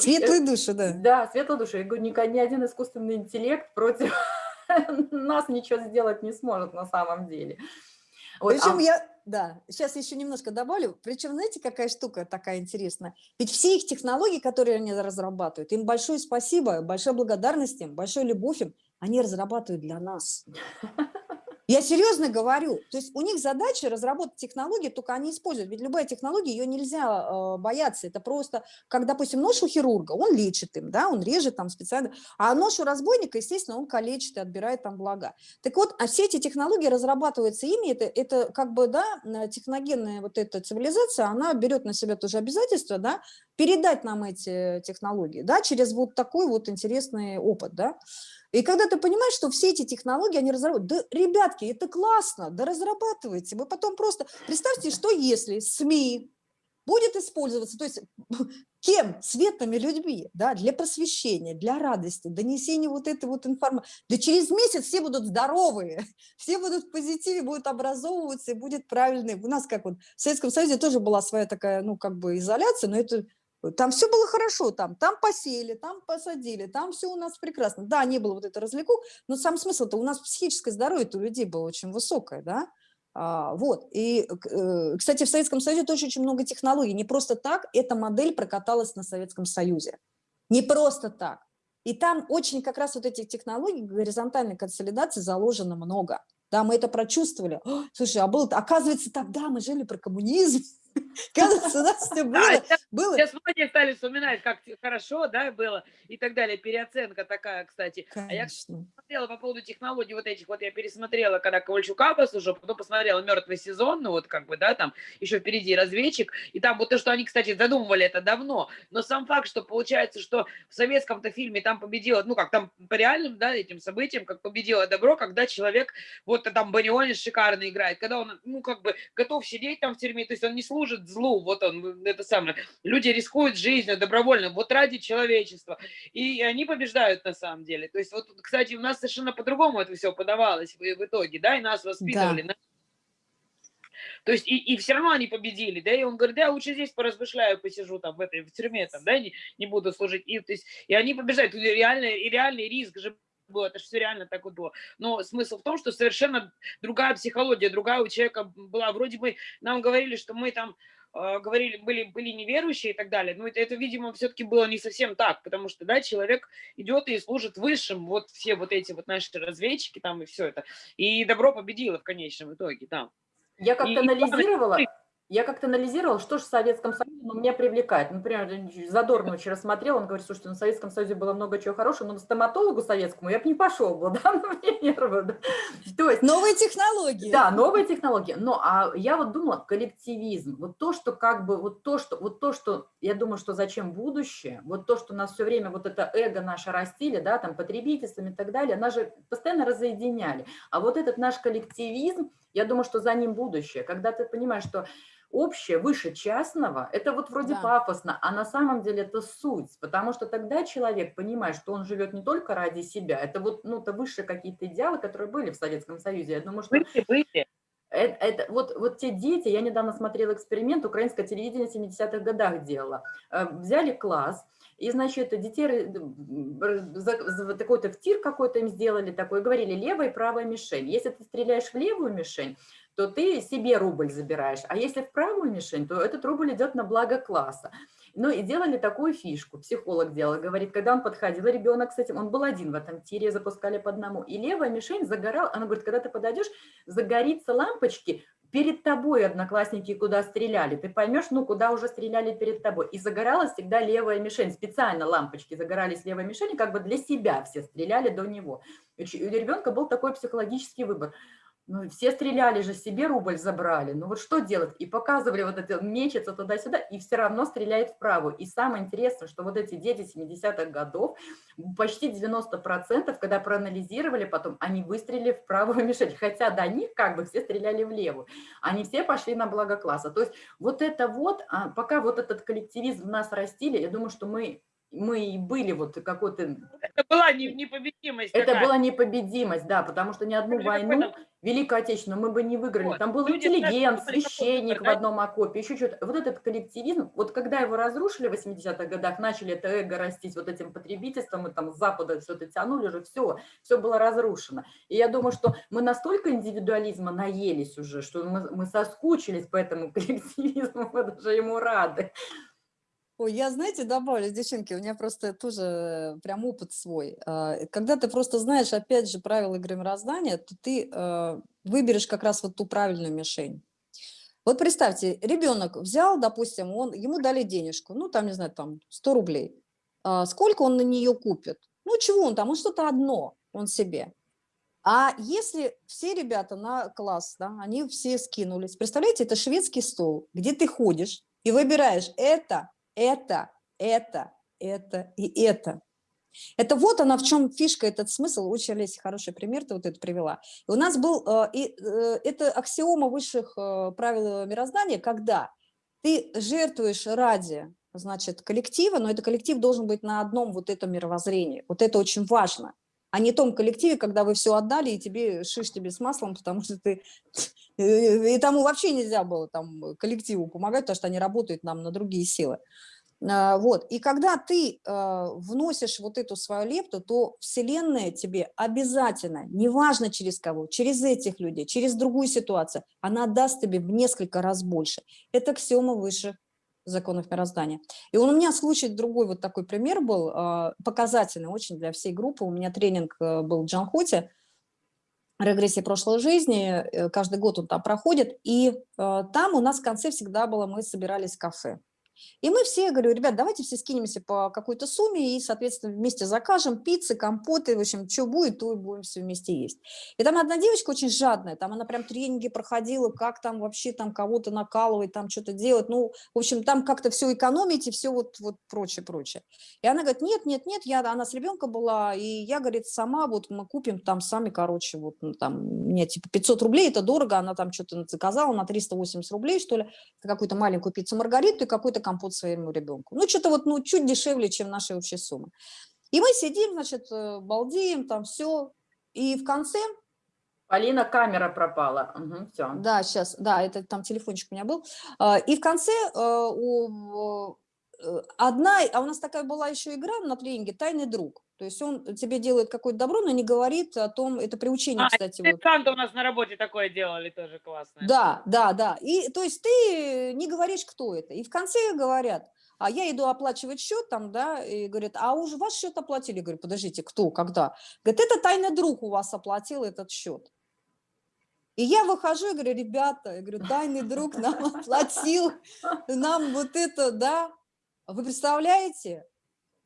Светлые души, да. Да, светлые души. Я говорю, ни, ни один искусственный интеллект против (laughs) нас ничего сделать не сможет на самом деле. Вот, Причем а... я, да, сейчас еще немножко добавлю. Причем, знаете, какая штука такая интересная? Ведь все их технологии, которые они разрабатывают, им большое спасибо, большая благодарность им, большая любовь им, они разрабатывают для нас. (laughs) Я серьезно говорю. То есть у них задача разработать технологии, только они используют. Ведь любая технология, ее нельзя э, бояться. Это просто, как, допустим, нож у хирурга, он лечит им, да, он режет там специально. А нож у разбойника, естественно, он калечит и отбирает там блага. Так вот, а все эти технологии разрабатываются ими, это, это как бы, да, техногенная вот эта цивилизация, она берет на себя тоже обязательство, да, передать нам эти технологии, да, через вот такой вот интересный опыт, да. И когда ты понимаешь, что все эти технологии, они разрабатывают, да, ребятки, это классно, да разрабатывайте. Вы потом просто, представьте, что если СМИ будет использоваться, то есть (laughs) кем? Светлыми людьми, да, для просвещения, для радости, донесения вот этой вот информации. Да через месяц все будут здоровые, (laughs) все будут в позитиве, будут образовываться и будет правильный. У нас как вот в Советском Союзе тоже была своя такая, ну, как бы изоляция, но это там все было хорошо, там, там посеяли, там посадили, там все у нас прекрасно. Да, не было вот это развлеку, но сам смысл-то у нас психическое здоровье у людей было очень высокое, да. А, вот, и, э, кстати, в Советском Союзе тоже очень много технологий. Не просто так эта модель прокаталась на Советском Союзе. Не просто так. И там очень как раз вот этих технологий горизонтальной консолидации заложено много. Да, мы это прочувствовали. Слушай, а было, оказывается, тогда мы жили про коммунизм. (laughs) Кажется, у нас все (laughs) было. было. Сейчас многие стали вспоминать, как хорошо да, было и так далее. Переоценка такая, кстати. Конечно. А я смотрела по поводу технологий вот этих. Вот я пересмотрела, когда Ковальчука послушала, потом посмотрела «Мертвый сезон», ну вот как бы, да, там еще впереди «Разведчик». И там вот то, что они, кстати, задумывали это давно. Но сам факт, что получается, что в советском-то фильме там победила, ну как там по реальным, да, этим событиям, как победило добро, когда человек, вот там Банионис шикарно играет, когда он, ну как бы готов сидеть там в тюрьме, то есть он не служит служит злу, вот он, это самое. Люди рискуют жизнью добровольно, вот ради человечества. И они побеждают на самом деле. То есть вот, кстати, у нас совершенно по-другому это все подавалось в, в итоге, да, и нас воспитывали. Да. То есть и, и все равно они победили, да, и он говорит, да, я лучше здесь поразмышляю, посижу там в этой в тюрьме, там, да, не, не буду служить. И, то есть, и они побеждают, и реальный, и реальный риск же было, это же все реально так вот было. Но смысл в том, что совершенно другая психология, другая у человека была. Вроде бы нам говорили, что мы там э, говорили, были, были неверующие и так далее. Но это, это видимо, все-таки было не совсем так, потому что, да, человек идет и служит высшим, вот все вот эти вот наши разведчики там и все это. И добро победило в конечном итоге, да. Я как-то анализировала, Я как-то анализировала, что же в Советском Союзе ну, меня привлекает. Например, Задорно вчера смотрел, он говорит, слушайте, ну, в Советском Союзе было много чего хорошего, но на стоматологу советскому я бы не пошел был, (laughs) да, ну, мне нервы, да. То есть, новые технологии. Да, новые технологии. Но а я вот думала, коллективизм, вот то, что как бы, вот то, что, вот то, что, я думаю, что зачем будущее, вот то, что нас все время, вот это эго наше растили, да, там, потребительством и так далее, нас же постоянно разоединяли. А вот этот наш коллективизм, я думаю, что за ним будущее, когда ты понимаешь, что общее выше частного, это вот вроде да. пафосно, а на самом деле это суть, потому что тогда человек понимает, что он живет не только ради себя, это вот, ну, это высшие какие-то идеалы, которые были в Советском Союзе. Я думаю, что... Выйти, выйти. Это, это, вот, вот те дети, я недавно смотрела эксперимент, украинское телевидение в 70-х годах делало. Э, взяли класс, и, значит, детей такой-то в тир какой-то им сделали такой, говорили, левая и правая мишень. Если ты стреляешь в левую мишень, то ты себе рубль забираешь. А если в правую мишень, то этот рубль идет на благо класса. Ну и делали такую фишку, психолог делал, говорит, когда он подходил, ребенок с этим, он был один в этом тире, запускали по одному, и левая мишень загорала, она говорит, когда ты подойдешь, загорится лампочки, перед тобой одноклассники куда стреляли, ты поймешь, ну, куда уже стреляли перед тобой. И загоралась всегда левая мишень, специально лампочки загорались левой мишени, как бы для себя все стреляли до него. У ребенка был такой психологический выбор. Ну, все стреляли же, себе рубль забрали. Ну вот что делать? И показывали вот это, мечется туда-сюда, и все равно стреляет вправо. И самое интересное, что вот эти дети 70-х годов, почти 90%, когда проанализировали потом, они выстрелили в правую (laughs) мишень. Хотя до них как бы все стреляли в левую. Они все пошли на благо класса. То есть вот это вот, а, пока вот этот коллективизм в нас растили, я думаю, что мы мы и были вот какой-то... Это была непобедимость. Это была непобедимость, да, потому что ни одну войну, Великую Отечественную, мы бы не выиграли. Вот. Там был Люди интеллигент, священник в одном окопе, еще что-то. Вот этот коллективизм, вот когда его разрушили в 80-х годах, начали это эго растить вот этим потребительством, мы там с Запада все это тянули уже, все, все было разрушено. И я думаю, что мы настолько индивидуализма наелись уже, что мы, мы соскучились по этому (laughs) коллективизму, мы даже ему рады. Ой, я, знаете, добавлю, девчонки, у меня просто тоже прям опыт свой. А, когда ты просто знаешь, опять же, правила игры мироздания, то ты а, выберешь как раз вот ту правильную мишень. Вот представьте, ребенок взял, допустим, он, ему дали денежку, ну, там, не знаю, там, 100 рублей. А сколько он на нее купит? Ну, чего он там? Он что-то одно, он себе. А если все ребята на класс, да, они все скинулись, представляете, это шведский стол, где ты ходишь и выбираешь это, это, это, это и это. Это вот она в чем фишка, этот смысл. Очень, Олеся, хороший пример ты вот это привела. И у нас был, э, и, э, это аксиома высших э, правил мироздания, когда ты жертвуешь ради значит, коллектива, но этот коллектив должен быть на одном вот этом мировоззрении. Вот это очень важно. А не том коллективе, когда вы все отдали, и тебе шиш тебе с маслом, потому что ты... И тому вообще нельзя было там коллективу помогать, потому что они работают нам на другие силы. А, вот. И когда ты э, вносишь вот эту свою лепту, то Вселенная тебе обязательно, неважно через кого, через этих людей, через другую ситуацию, она даст тебе в несколько раз больше. Это аксиома высших законов мироздания. И у меня случай другой, вот такой пример был, э, показательный очень для всей группы. У меня тренинг э, был в Джанхоте, регрессии прошлой жизни, каждый год он там проходит, и там у нас в конце всегда было, мы собирались в кафе. И мы все, говорю, ребят, давайте все скинемся по какой-то сумме и, соответственно, вместе закажем пиццы, компоты, в общем, что будет, то и будем все вместе есть. И там одна девочка очень жадная, там она прям тренинги проходила, как там вообще там кого-то накалывать, там что-то делать, ну, в общем, там как-то все экономить и все вот, вот прочее, прочее. И она говорит, нет, нет, нет, я, она с ребенком была, и я, говорит, сама вот мы купим там сами, короче, вот ну, там, мне типа 500 рублей, это дорого, она там что-то заказала на 380 рублей, что ли, какую-то маленькую пиццу Маргариту и какой-то компот своему ребенку. Ну, что-то вот, ну, чуть дешевле, чем наша общая сумма. И мы сидим, значит, э, балдеем, там все. И в конце... Полина, камера пропала. Угу, все. Да, сейчас, да, это там телефончик у меня был. А, и в конце э, у э, одна, а у нас такая была еще игра на тренинге «Тайный друг». То есть он тебе делает какое-то добро, но не говорит о том, это приучение, а, кстати. Вот. Санта у нас на работе такое делали, тоже классно. Да, да, да. И то есть ты не говоришь, кто это. И в конце говорят, а я иду оплачивать счет там, да, и говорят, а уже ваш счет оплатили. Я говорю, подождите, кто, когда? Говорит, это тайный друг у вас оплатил этот счет. И я выхожу и говорю, ребята, я говорю, тайный друг нам (laughs) оплатил, нам вот это, да. Вы представляете?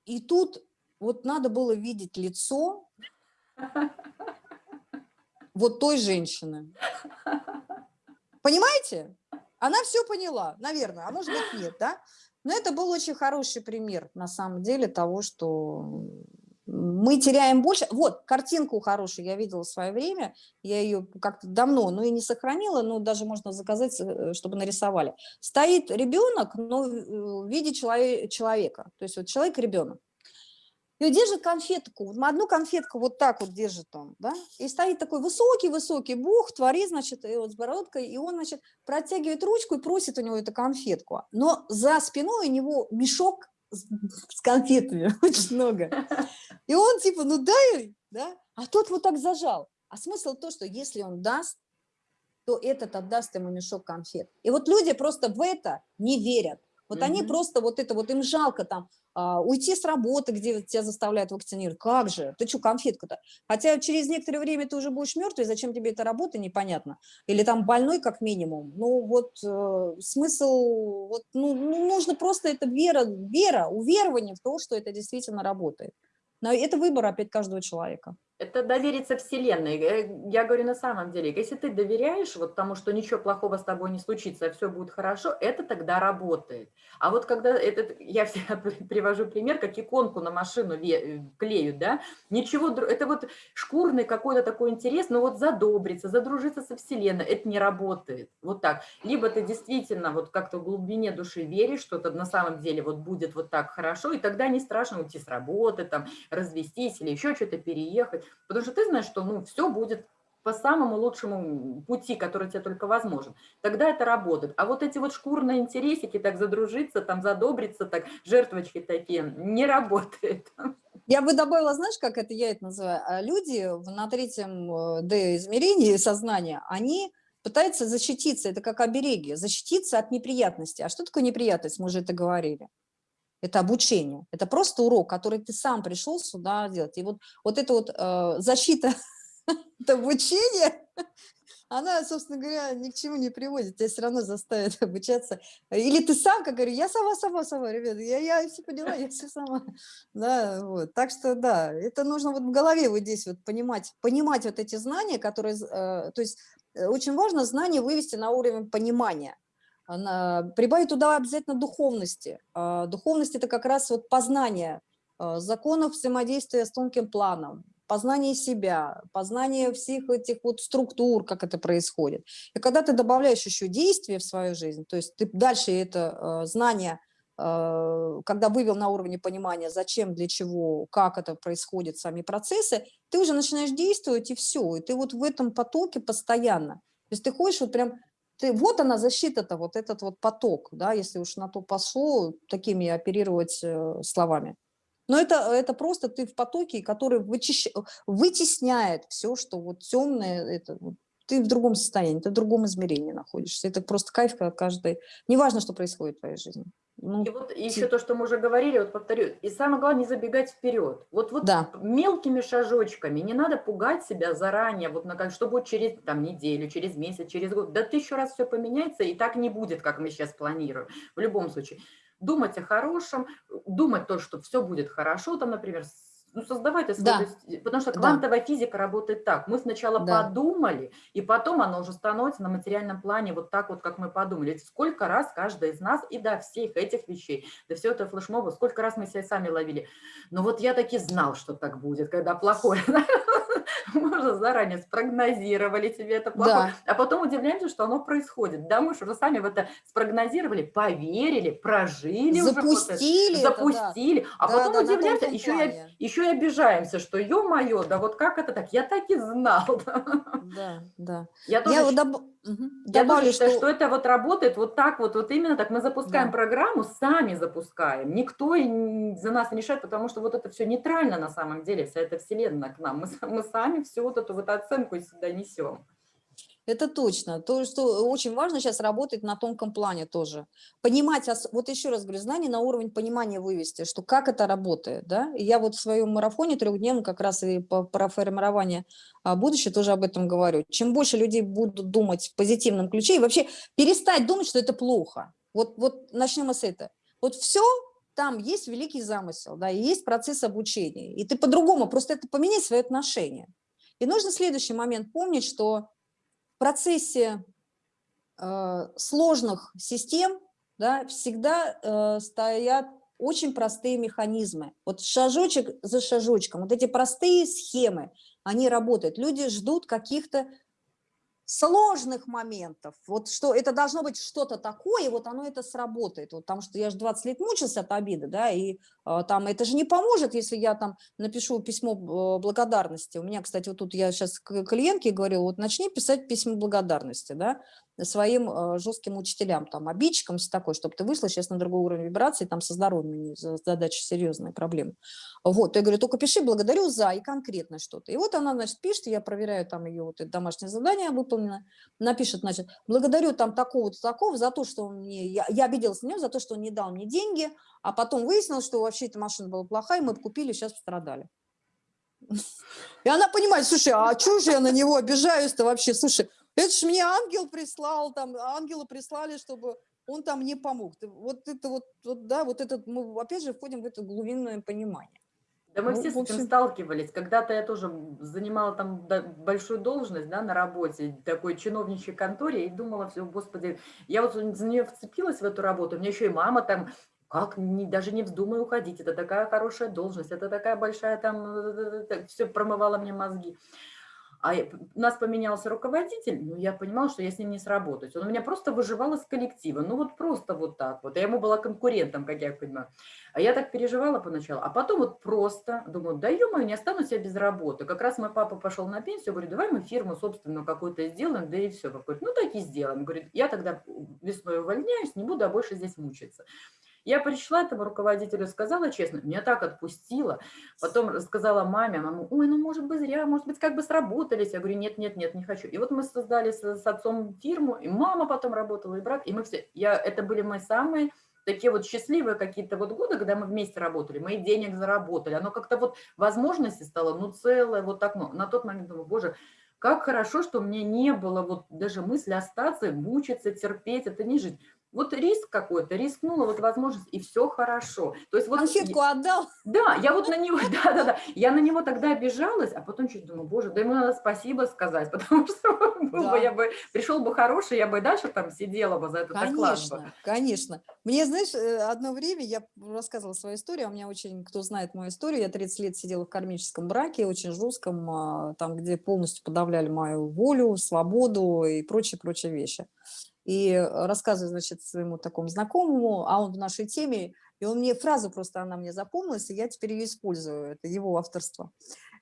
И тут вот надо было видеть лицо вот той женщины. Понимаете? Она все поняла, наверное, а может быть нет, да? Но это был очень хороший пример, на самом деле, того, что мы теряем больше. Вот, картинку хорошую я видела в свое время, я ее как-то давно, ну и не сохранила, но даже можно заказать, э, чтобы нарисовали. Стоит ребенок, но в виде человека, то есть вот человек-ребенок. И держит конфетку, одну конфетку вот так вот держит он, да, и стоит такой высокий-высокий бог, творит, значит, и вот с бородкой, и он, значит, протягивает ручку и просит у него эту конфетку. Но за спиной у него мешок с, конфетами, (laughs) очень много. (laughs) И он типа, ну дай, да, а тот вот так зажал. А смысл то, что если он даст, то этот отдаст ему мешок конфет. И вот люди просто в это не верят. Вот mm -hmm. они просто вот это, вот им жалко там уйти с работы, где тебя заставляют вакцинировать. Как же? Ты что, конфетка-то? Хотя через некоторое время ты уже будешь мертвый, зачем тебе эта работа, непонятно. Или там больной как минимум. Ну вот э, смысл, вот, ну, ну, нужно просто это вера, вера, уверование в то, что это действительно работает. Но это выбор опять каждого человека. Это довериться Вселенной. Э, я говорю на самом деле, если ты доверяешь вот тому, что ничего плохого с тобой не случится, все будет хорошо, это тогда работает. А вот когда, этот, я всегда (laughs) привожу пример, как иконку на машину э, клеют, да, ничего, это вот шкурный какой-то такой интерес, но вот задобриться, задружиться со Вселенной, это не работает. Вот так. Либо ты действительно вот как-то в глубине души веришь, что это на самом деле вот будет вот так хорошо, и тогда не страшно уйти с работы, там, развестись или еще что-то переехать. Потому что ты знаешь, что ну, все будет по самому лучшему пути, который тебе только возможен. Тогда это работает. А вот эти вот шкурные интересики, так задружиться, там задобриться, так жертвочки такие, не работает. Я бы добавила, знаешь, как это я это называю? А люди на третьем э, D-измерении сознания, они пытаются защититься, это как обереги, защититься от неприятности. А что такое неприятность? Мы уже это говорили это обучение, это просто урок, который ты сам пришел сюда делать. И вот, вот эта вот э, защита (laughs) от обучения, (laughs) она, собственно говоря, ни к чему не приводит, тебя все равно заставят (laughs) обучаться. Или ты сам, как говорю, я сама, сама, сама, ребята, я, я все поняла, я все сама. Да, вот. Так что, да, это нужно вот в голове вот здесь вот понимать, понимать вот эти знания, которые, э, то есть э, очень важно знания вывести на уровень понимания прибавить туда обязательно духовности. А, духовность – это как раз вот познание а, законов взаимодействия с тонким планом, познание себя, познание всех этих вот структур, как это происходит. И когда ты добавляешь еще действия в свою жизнь, то есть ты дальше это а, знание, когда вывел на уровне понимания, зачем, для чего, как это происходит, сами процессы, ты уже начинаешь действовать, и все. И ты вот в этом потоке постоянно. То есть ты ходишь вот прям ты, вот она защита-то, вот этот вот поток, да, если уж на то пошло, такими оперировать э, словами. Но это, это просто ты в потоке, который вычищ... вытесняет все, что вот темное, это, ты в другом состоянии, ты в другом измерении находишься. Это просто кайф каждый. Неважно, что происходит в твоей жизни. Ну, и вот еще то, что мы уже говорили, вот повторю, и самое главное, не забегать вперед. Вот, вот да. мелкими шажочками, не надо пугать себя заранее, вот на как, что будет через там, неделю, через месяц, через год. Да тысячу раз все поменяется, и так не будет, как мы сейчас планируем. В любом случае, думать о хорошем, думать то, что все будет хорошо, там, например, ну, создавать да. потому что квантовая да. физика работает так. Мы сначала да. подумали, и потом оно уже становится на материальном плане вот так вот, как мы подумали. Сколько раз каждый из нас, и до всех этих вещей, до всего этого флешмоба, сколько раз мы себя сами ловили. Но вот я таки знал, что так будет, когда плохое. (laughs) (laughs) можно заранее спрогнозировали себе это плохое, да. а потом удивляемся, что оно происходит. Да, мы же уже сами в это спрогнозировали, поверили, прожили. Запустили. Уже запустили. Да. А да, потом да, удивляемся, еще, я, еще и обижаемся, что ё-моё, да вот как это так? Я так и знал. Да, да. Я тоже... Я доб... Угу. Я Добавлю, тоже считаю, что... что это вот работает вот так вот, вот именно так. Мы запускаем да. программу, сами запускаем. Никто за нас не решает, потому что вот это все нейтрально на самом деле, вся эта вселенная к нам. Мы, мы сами всю вот эту вот оценку сюда несем. Это точно. То, что очень важно сейчас работать на тонком плане тоже. Понимать, вот еще раз говорю, знание на уровень понимания вывести, что как это работает. Да? И я вот в своем марафоне трехдневном как раз и по, про формирование а, будущего тоже об этом говорю. Чем больше людей будут думать в позитивном ключе, и вообще перестать думать, что это плохо. Вот, вот начнем с этого. Вот все там есть великий замысел, да, и есть процесс обучения. И ты по-другому, просто это поменять свои отношения. И нужно следующий момент помнить, что процессе э, сложных систем да, всегда э, стоят очень простые механизмы. Вот шажочек за шажочком, вот эти простые схемы, они работают. Люди ждут каких-то сложных моментов, вот что это должно быть что-то такое, вот оно это сработает, вот, потому что я же 20 лет мучился от обиды, да, и э, там это же не поможет, если я там напишу письмо э, благодарности. У меня, кстати, вот тут я сейчас к клиентке говорила, вот начни писать письмо благодарности, да, своим э, жестким учителям, там, обидчикам, все такое, чтобы ты вышла сейчас на другой уровень вибрации, там со здоровьем задача серьезная проблема. Вот, я говорю, только пиши благодарю за и конкретно что-то. И вот она, значит, пишет, я проверяю там ее вот это домашнее задание выполнено, напишет, значит, благодарю там такого-то такого за то, что он мне, я, я обиделась на него за то, что он не дал мне деньги, а потом выяснилось, что вообще эта машина была плохая, мы купили, сейчас пострадали. (laughs) И она понимает, слушай, а что же я на него обижаюсь-то вообще? Слушай, это ж мне ангел прислал, там ангела прислали, чтобы он там не помог. Вот это вот, вот да, вот этот, мы опять же входим в это глубинное понимание. Да мы ну, все с общем... этим сталкивались. Когда-то я тоже занимала там большую должность да, на работе, такой чиновничьей конторе, и думала, все, господи, я вот за нее вцепилась в эту работу, у меня еще и мама там, как, не, даже не вздумай уходить, это такая хорошая должность, это такая большая там, э, э, э, все промывала мне мозги. А у нас поменялся руководитель, ну, я понимала, что я с ним не сработаюсь. Он у меня просто выживал из коллектива, ну, вот просто вот так вот. Я ему была конкурентом, как я понимаю. А я так переживала поначалу. А потом вот просто думаю, да ё-моё, не останусь я без работы. Как раз мой папа пошел на пенсию, говорит, давай мы фирму собственную какую-то сделаем, да и все. Говорит, ну, так и сделаем. Говорит, я тогда весной увольняюсь, не буду, а больше здесь мучиться. Я пришла этому руководителю, сказала честно, меня так отпустила. Потом рассказала маме, мама, ой, ну может быть зря, может быть как бы сработались. Я говорю, нет, нет, нет, не хочу. И вот мы создали с, с отцом фирму, и мама потом работала, и брат, и мы все, я, это были мои самые такие вот счастливые какие-то вот годы, когда мы вместе работали, мы денег заработали, оно как-то вот возможности стало, ну целое, вот так, ну, на тот момент думаю, боже, как хорошо, что меня не было вот даже мысли остаться, мучиться, терпеть, это не жить. Вот риск какой-то, рискнула, вот возможность, и все хорошо. То есть вот... Конфетку отдал? Да, я вот на него, (laughs) да-да-да, я на него тогда обижалась, а потом чуть думаю, боже, да ему надо спасибо сказать, (laughs) потому что был да. бы, я бы, пришел бы хороший, я бы и дальше там сидела бы за этот конечно, оклад. Конечно, Мне, знаешь, э, одно время я рассказывала свою историю, у меня очень, кто знает мою историю, я 30 лет сидела в кармическом браке, очень жестком, а, там, где полностью подавляли мою волю, свободу и прочие-прочие вещи и э, рассказываю, значит, своему такому знакомому, а он в нашей теме, и он мне, фразу просто она мне запомнилась, и я теперь ее использую, это его авторство.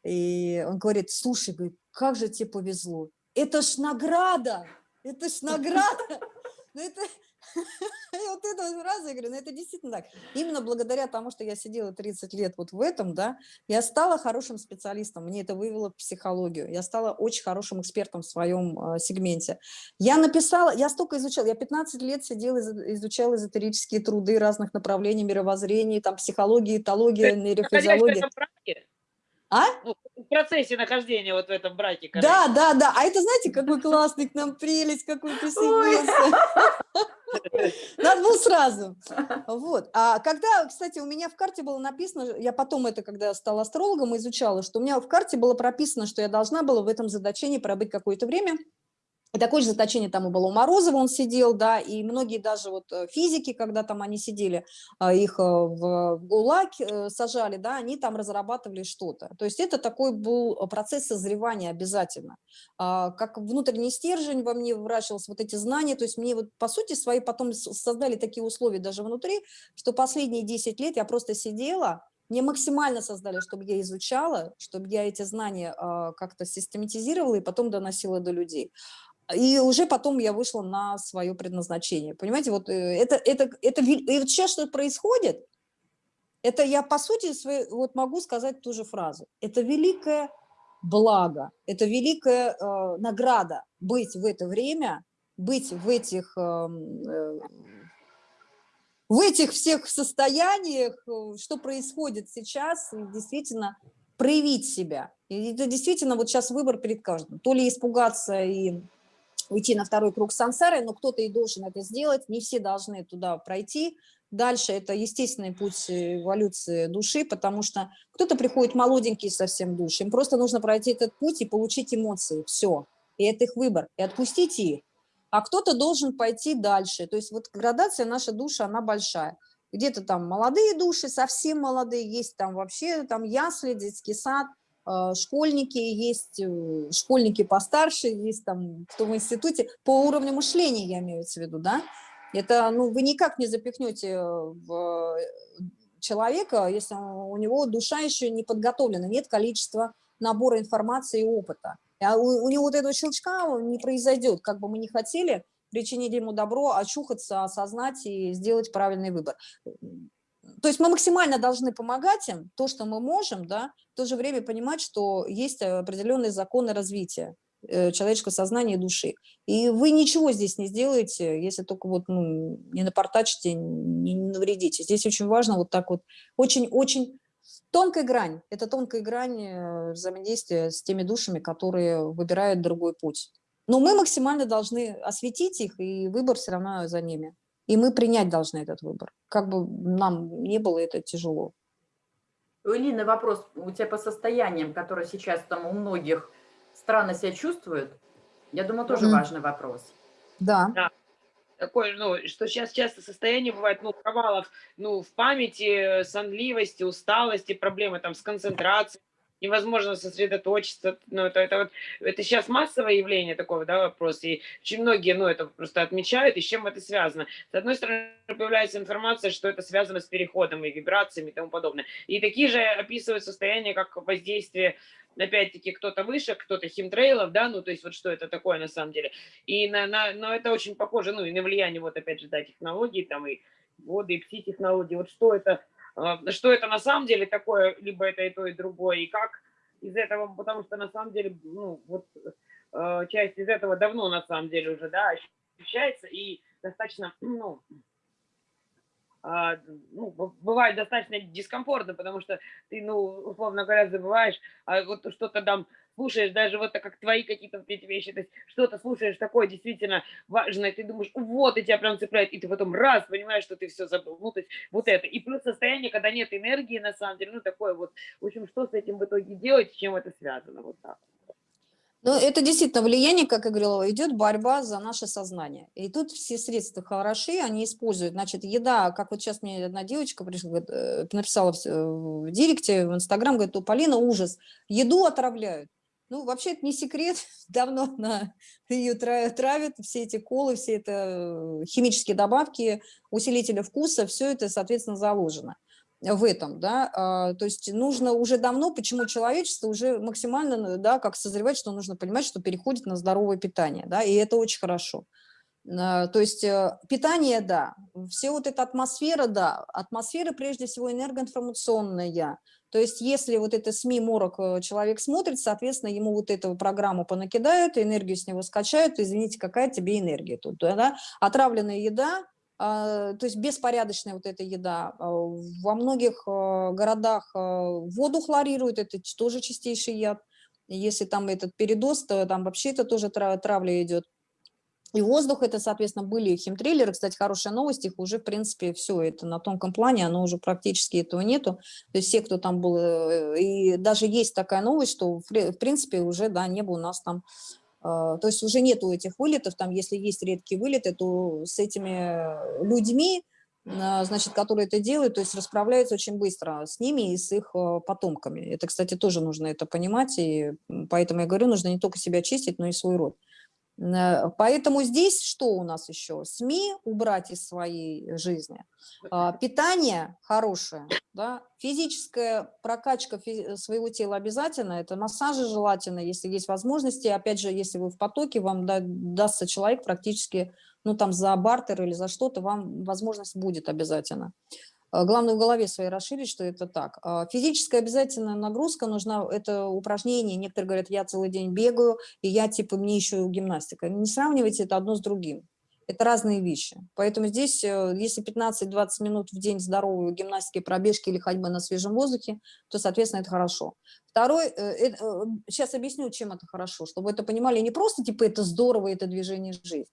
И он говорит, слушай, говорит, как же тебе повезло, это ж награда, это ж (laughs) награда, ну это, и вот это сразу я говорю, ну это действительно так. Именно благодаря тому, что я сидела 30 лет вот в этом, да, я стала хорошим специалистом, мне это вывело в психологию, я стала очень хорошим экспертом в своем э, сегменте. Я написала, я столько изучала, я 15 лет сидела, изучала эзотерические труды разных направлений мировоззрения, там психология, этология, нейрофизиология. А? Ну, в процессе нахождения вот в этом браке. Да, да, да. А это, знаете, какой классный к нам прелесть, какой присоединился. Надо было сразу. Вот. А когда, кстати, у меня в карте было написано, я потом это, когда стала астрологом, изучала, что у меня в карте было прописано, что я должна была в этом задачении пробыть какое-то время, и такое же заточение там и было у Морозова, он сидел, да, и многие даже вот э, физики, когда там они сидели, а, их э, в ГУЛАГ э, сажали, да, они там разрабатывали что-то. То есть это такой был процесс созревания обязательно. А, как внутренний стержень во мне вращался, вот эти знания, то есть мне вот по сути свои потом создали такие условия даже внутри, что последние 10 лет я просто сидела, мне максимально создали, чтобы я изучала, чтобы я эти знания э, как-то систематизировала и потом доносила до людей. И уже потом я вышла на свое предназначение. Понимаете, вот э, это, это, это, и вот сейчас что происходит, это я, по сути, своей, вот могу сказать ту же фразу. Это великая благо, это великая э, награда быть в это время, быть в этих, э, э, в этих всех состояниях, э, что происходит сейчас, действительно проявить себя. И это действительно вот сейчас выбор перед каждым. То ли испугаться и уйти на второй круг сансары, но кто-то и должен это сделать, не все должны туда пройти. Дальше это естественный путь эволюции души, потому что кто-то приходит молоденький совсем душ, им просто нужно пройти этот путь и получить эмоции, все. И это их выбор, и отпустить их. А кто-то должен пойти дальше. То есть вот градация наша душа, она большая. Где-то там молодые души, совсем молодые, есть там вообще там ясли, детский сад, школьники, есть э, школьники постарше, есть там кто в институте, по уровню мышления я имею в виду, да, это, ну, вы никак не запихнете в человека, если у него душа еще не подготовлена, нет количества набора информации и опыта. А у, у него вот этого щелчка не произойдет, как бы мы не хотели причинить ему добро, очухаться, осознать и сделать правильный выбор то есть мы максимально должны помогать им, то, что мы можем, да, в то же время понимать, что есть определенные законы развития э, человеческого сознания и души. И вы ничего здесь не сделаете, если только вот ну, не напортачите, не, не навредите. Здесь очень важно вот так вот, очень-очень тонкая грань. Это тонкая грань э, взаимодействия с теми душами, которые выбирают другой путь. Но мы максимально должны осветить их, и выбор все равно за ними. И мы принять должны этот выбор. Как бы нам не было это тяжело. У Элины вопрос у тебя по состояниям, которые сейчас там у многих странно себя чувствуют. Я думаю, тоже mm. важный вопрос. Да. да. Такое, ну, что сейчас часто состояние бывает, ну, провалов, ну, в памяти, сонливости, усталости, проблемы там с концентрацией, невозможно сосредоточиться. Ну, это, это, вот, это сейчас массовое явление такого, да, вопрос. И очень многие, ну, это просто отмечают, и с чем это связано. С одной стороны, появляется информация, что это связано с переходом и вибрациями и тому подобное. И такие же описывают состояние, как воздействие опять-таки, кто-то выше, кто-то химтрейлов, да, ну, то есть вот что это такое на самом деле. И на, на, но это очень похоже, ну, и на влияние, вот опять же, да, технологий, там, и воды, и пси-технологии, вот что это что это на самом деле такое, либо это и то, и другое, и как из этого, потому что на самом деле, ну, вот э, часть из этого давно на самом деле уже, да, ощущается, и достаточно, (clears throat) ну, а, ну, бывает достаточно дискомфортно, потому что ты, ну, условно говоря, забываешь, а вот что-то там слушаешь даже вот так, как твои какие-то эти вещи, то есть что-то слушаешь такое действительно важное, ты думаешь, вот, и тебя прям цепляет, и ты потом раз понимаешь, что ты все забыл, ну, то есть вот это. И плюс состояние, когда нет энергии, на самом деле, ну, такое вот, в общем, что с этим в итоге делать, с чем это связано, вот так. Ну, это действительно влияние, как я говорила, идет борьба за наше сознание. И тут все средства хороши, они используют. Значит, еда, как вот сейчас мне одна девочка пришла, э, написала в, в директе, в Инстаграм, говорит, у Полина ужас, еду отравляют. Ну, вообще это не секрет, (laughs) давно на, (laughs) ее травят, все эти колы, все это э, химические добавки, усилители вкуса, все это, соответственно, заложено в этом, да, а, то есть нужно уже давно, почему человечество уже максимально, да, как созревать, что нужно понимать, что переходит на здоровое питание, да, и это очень хорошо. А, то есть э, питание, да, все вот эта атмосфера, да, атмосфера прежде всего энергоинформационная, то есть если вот это СМИ морок э, человек смотрит, соответственно, ему вот эту программу понакидают, энергию с него скачают, извините, какая тебе энергия тут, да? Отравленная еда, а, то есть беспорядочная вот эта еда. А, во многих э, городах воду хлорируют, это тоже чистейший яд. Если там этот передоз, то там вообще это тоже травля идет. И воздух, это, соответственно, были химтриллеры. Кстати, хорошая новость, их уже, в принципе, все это на тонком плане, оно уже практически этого нету. То есть все, кто там был, э, и даже есть такая новость, что, в принципе, уже, да, небо у нас там, э, то есть уже нету этих вылетов, там, если есть редкие вылеты, то с этими людьми, э, значит, которые это делают, то есть расправляются очень быстро с ними и с их потомками. Это, кстати, тоже нужно это понимать, и поэтому я говорю, нужно не только себя чистить, но и свой род. Э, поэтому здесь что у нас еще? СМИ убрать из своей жизни, а, питание хорошее, да? физическая прокачка своего тела обязательно, это массажи желательно, если есть возможности. Опять же, если вы в потоке, вам дастся человек практически, ну там за бартер или за что-то, вам возможность будет обязательно. Э, главное в голове своей расширить, что это так. А физическая обязательно нагрузка нужна, это упражнение, некоторые говорят, я целый день бегаю, и я типа, мне еще гимнастика. Не сравнивайте это одно с другим. Это разные вещи. Поэтому здесь, э, если 15-20 минут в день здоровой гимнастики, пробежки или ходьбы на свежем воздухе, то, соответственно, это хорошо. Второй, сейчас объясню, чем это хорошо, чтобы это понимали не просто, типа, это здорово, это движение жизнь, а,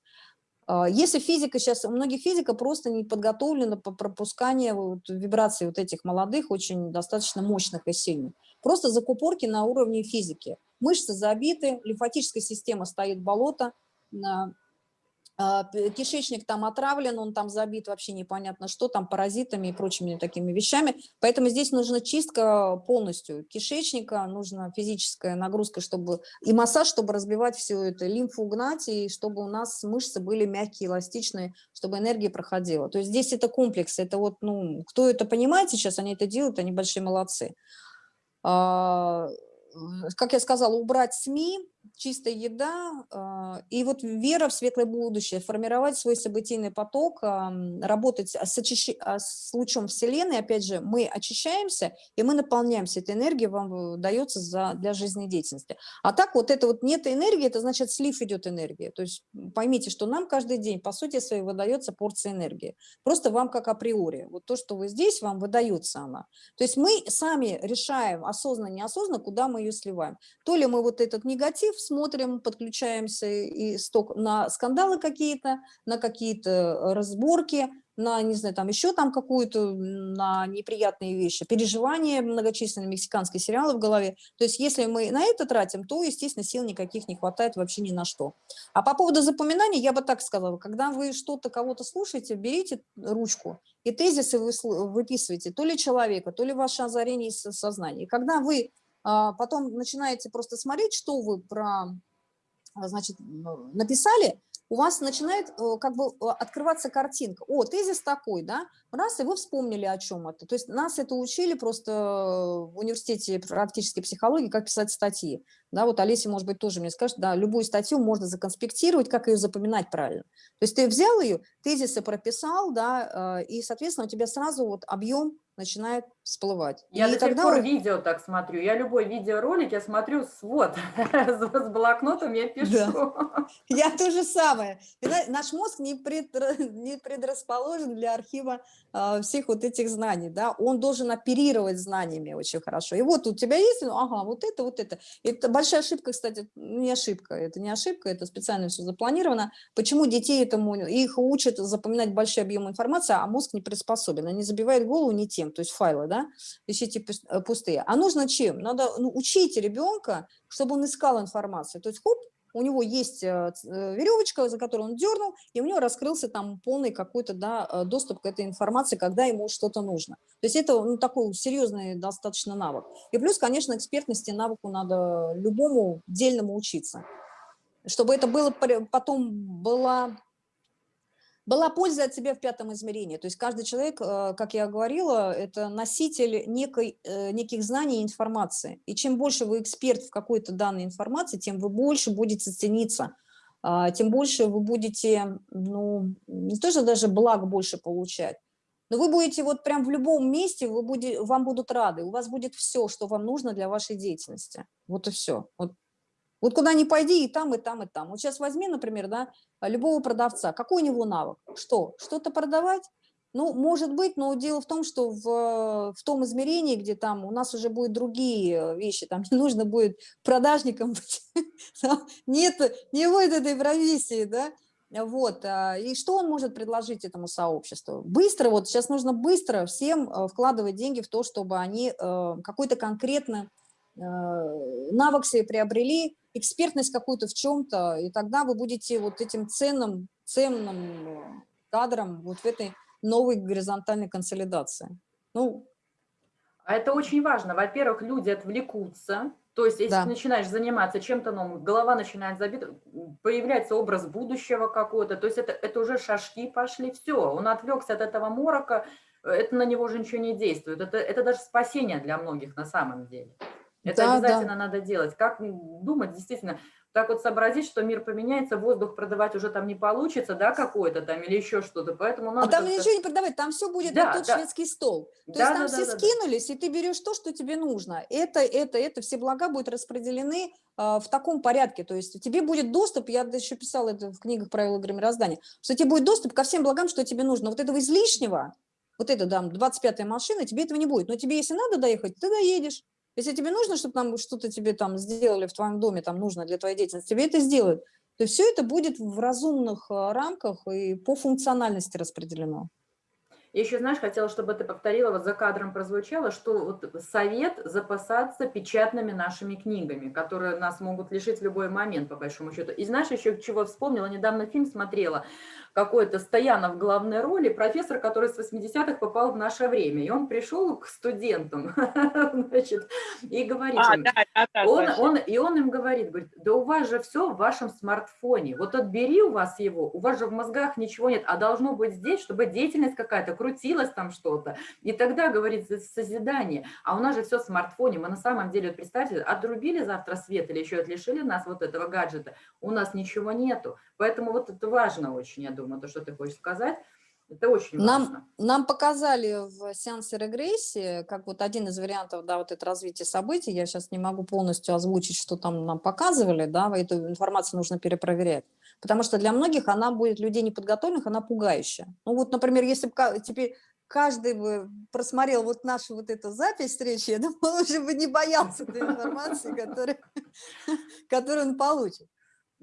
если физика сейчас, у многих физика просто не подготовлена по пропусканию вот, вибраций вот этих молодых, очень достаточно мощных и сильных. Просто закупорки на уровне физики. Мышцы забиты, лимфатическая система стоит болото, а, кишечник там отравлен, он там забит вообще непонятно что, там паразитами и прочими такими вещами. Поэтому здесь нужна чистка полностью кишечника, нужна физическая нагрузка чтобы и массаж, чтобы разбивать все это, лимфу гнать, и чтобы у нас мышцы были мягкие, эластичные, чтобы энергия проходила. То есть здесь это комплекс, это вот, ну, кто это понимает сейчас, они это делают, они большие молодцы. А, как я сказала, убрать СМИ, чистая еда а, и вот вера в светлое будущее, формировать свой событийный поток, работать с, очищ... А, с лучом Вселенной, опять же, мы очищаемся, и мы наполняемся, эта энергия вам дается за... для жизнедеятельности. А так вот это вот нет энергии, это значит слив идет энергия, то есть поймите, что нам каждый день, по сути своей, выдается порция энергии, просто вам как априори, вот то, что вы здесь, вам выдается она. То есть мы сами решаем, осознанно, неосознанно, куда мы ее сливаем. То ли мы вот этот негатив смотрим, подключаемся и сток на скандалы какие-то, на какие-то разборки, на, не знаю, там еще там какую-то, на неприятные вещи, переживания многочисленные, мексиканские сериалы в голове. То есть если мы на это тратим, то, естественно, сил никаких не хватает вообще ни на что. А по поводу запоминания я бы так сказала, когда вы что-то, кого-то слушаете, берите ручку и тезисы вы выписываете, то ли человека, то ли ваше озарение из сознания. И когда вы потом начинаете просто смотреть, что вы про, а, значит, написали, у вас начинает э, как бы э, открываться картинка. О, тезис такой, да, раз, и вы вспомнили о чем это. То есть нас это учили просто в университете практической психологии, как писать статьи. Да, вот Олеся, может быть, тоже мне скажет, да, любую статью можно законспектировать, как ее запоминать правильно. То есть ты взял ее, тезисы прописал, да, э, и, соответственно, у тебя сразу вот объем начинает всплывать. Я и до тогда... сих пор видео так смотрю. Я любой видеоролик, я смотрю свод (laughs) с блокнотом, я пишу. Да. (laughs) Я то же самое. Наш мозг не, пред... (laughs) не предрасположен для архива э, всех вот этих знаний. Да? Он должен оперировать знаниями очень хорошо. И вот у тебя есть, ну, ага, вот это, вот это. Это большая ошибка, кстати, не ошибка, это не ошибка, это специально все запланировано. Почему детей этому, их учат запоминать большой объем информации, а мозг не приспособен, они забивают голову не тем, то есть файлы, да, ищите э, пустые. А нужно чем? Надо ну, учить ребенка, чтобы он искал информацию. То есть, хоп, у него есть э, э, веревочка, за которую он дернул, и у него раскрылся там полный какой-то да, доступ к этой информации, когда ему что-то нужно. То есть это ну, такой серьезный достаточно навык. И плюс, конечно, экспертности навыку надо любому дельному учиться. Чтобы это было потом была была польза от себя в пятом измерении. То есть каждый человек, э, как я говорила, это носитель некой, э, неких знаний и информации. И чем больше вы эксперт в какой-то данной информации, тем вы больше будете цениться, а, тем больше вы будете, ну, не то, что даже благ больше получать, но вы будете вот прям в любом месте, вы будете, вам будут рады, у вас будет все, что вам нужно для вашей деятельности. Вот и все. Вот вот куда ни пойди, и там, и там, и там. Вот сейчас возьми, например, да, любого продавца. Какой у него навык? Что? Что-то продавать? Ну, может быть, но дело в том, что в, в том измерении, где там у нас уже будут другие вещи, там не нужно будет продажником быть, (laughs) нет, не будет этой профессии, да, вот, а, и что он может предложить этому сообществу? Быстро, вот сейчас нужно быстро всем э, вкладывать деньги в то, чтобы они э, какой-то конкретно э, навык себе приобрели, экспертность какую-то в чем-то, и тогда вы будете вот этим ценным, ценным э, кадром вот в этой новой горизонтальной консолидации. Ну, а это очень важно. Во-первых, люди отвлекутся. То есть, если да. ты начинаешь заниматься чем-то новым, голова начинает забить, появляется образ будущего какого-то. То есть, это, это уже шажки пошли, все. Он отвлекся от этого морока, это на него уже ничего не действует. Это, это даже спасение для многих на самом деле. Это да, обязательно да. надо делать. Как думать, действительно, так вот сообразить, что мир поменяется, воздух продавать уже там не получится, да, какой-то там или еще что-то, поэтому А надо там как-то- ничего не продавать, там все будет Да, на тот да. шведский стол. То Да, есть да, там да, все да, да. скинулись, и ты берешь то, что тебе нужно. Это, это, это, все блага будут распределены а, в таком порядке. То есть тебе будет доступ, я еще писала это в книгах правил игры мироздания, что тебе будет доступ ко всем благам, что тебе нужно. Вот этого излишнего, вот это, да, 25-я машина, тебе этого не будет. Но тебе, если надо доехать, ты доедешь. Если тебе нужно, чтобы там что-то тебе там сделали в твоем доме, там нужно для твоей деятельности, тебе это сделают. То все это будет в разумных а, рамках и по функциональности распределено. Еще, знаешь, хотела, чтобы ты повторила, вот за кадром прозвучало, что вот совет запасаться печатными нашими книгами, которые нас могут лишить в любой момент, по большому счету. И знаешь, еще чего вспомнила, недавно фильм смотрела, какой-то Стоянов в главной роли, профессор, который с 80-х попал в наше время. И он пришел к студентам, (laughs) значит, и говорит А, им, да, да, да, он, он, и он им говорит, говорит, да у вас же все в вашем смартфоне. Вот отбери у вас его, у вас же в мозгах ничего нет, а должно быть здесь, чтобы деятельность какая-то крутилась там что-то. И тогда, говорит, созидание. А у нас же все в смартфоне. Мы на самом деле, вот представьте, отрубили завтра свет или еще лишили нас вот этого гаджета. У нас ничего нету. Поэтому вот это важно очень, я думаю, то, что ты хочешь сказать. Это очень Нам, важно. нам показали в сеансе регрессии, как вот один из вариантов, да, вот это развитие событий, я сейчас не могу полностью озвучить, что там нам показывали, да, эту информацию нужно перепроверять, потому что для многих она будет, людей неподготовленных, она пугающая. Ну вот, например, если бы теперь каждый бы просмотрел вот нашу вот эту запись встречи, я думаю, он уже бы не боялся той информации, которую (laughs) он получит.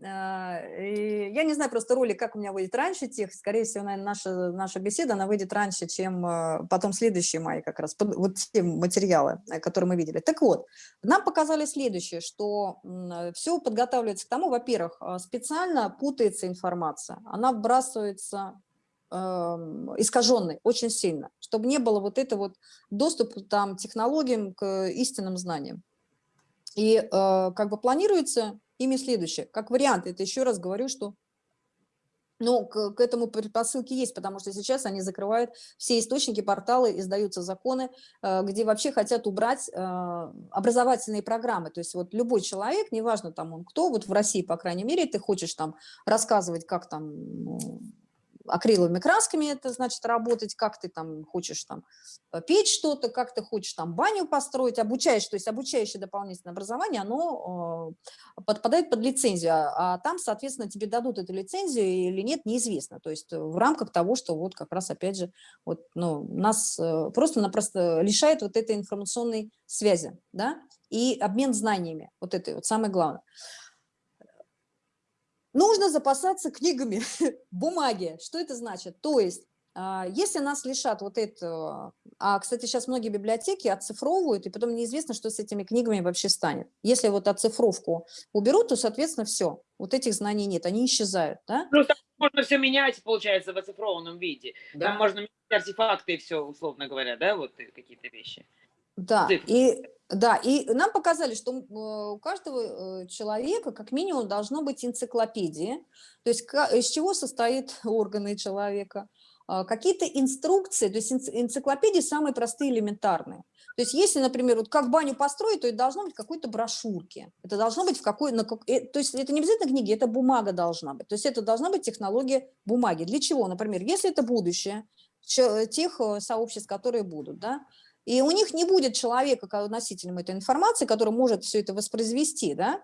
А, я не знаю просто ролик, как у меня выйдет раньше текст. Скорее всего, наверное, наша, наша беседа, она выйдет раньше, чем а, потом следующие мои как раз, вот те материалы, э, которые мы видели. Так вот, нам показали следующее, что все подготавливается к тому, во-первых, а, специально путается информация, она вбрасывается эм, искаженной очень сильно, чтобы не было вот это вот доступ там технологиям к истинным знаниям. И э, как бы планируется ими следующее. Как вариант, это еще раз говорю, что ну, к, к этому предпосылки есть, потому что сейчас они закрывают все источники, порталы, издаются законы, э, где вообще хотят убрать э, образовательные программы. То есть вот любой человек, неважно там он кто, вот в России, по крайней мере, ты хочешь там рассказывать, как там ну, акриловыми красками это значит работать, как ты там хочешь там э, петь что-то, как ты хочешь там баню построить, обучаешь, то есть обучающее дополнительное образование, оно э, подпадает под лицензию, а, а там, соответственно, тебе дадут эту лицензию или нет, неизвестно. То есть э, в рамках того, что вот как раз, опять же, вот, ну, нас просто-напросто лишает вот этой информационной связи, да, и обмен знаниями, вот это вот самое главное. Нужно запасаться книгами, (laughs) бумаги. Что это значит? То есть, а, если нас лишат вот этого, а, кстати, сейчас многие библиотеки оцифровывают, и потом неизвестно, что с этими книгами вообще станет. Если вот оцифровку уберут, то, соответственно, все, вот этих знаний нет, они исчезают, да? Просто можно все менять, получается, в оцифрованном виде. Да. Там можно менять артефакты и все, условно говоря, да, вот э, какие-то вещи. Да, Цифры. и, да, и нам показали, что э, у каждого э, человека как минимум должно быть энциклопедия, то есть из чего состоит (laughs) органы человека, а, какие-то инструкции, то есть энци- энциклопедии самые простые, элементарные. То есть если, например, вот как баню построить, то это должно быть в какой-то брошюрке, это должно быть в какой, на как- э, то есть это не обязательно книги, это бумага должна быть, то есть это должна быть технология бумаги. Для чего? Например, если это будущее тех сообществ, которые будут, да, и у них не будет человека, носителем этой информации, который может все это воспроизвести, да,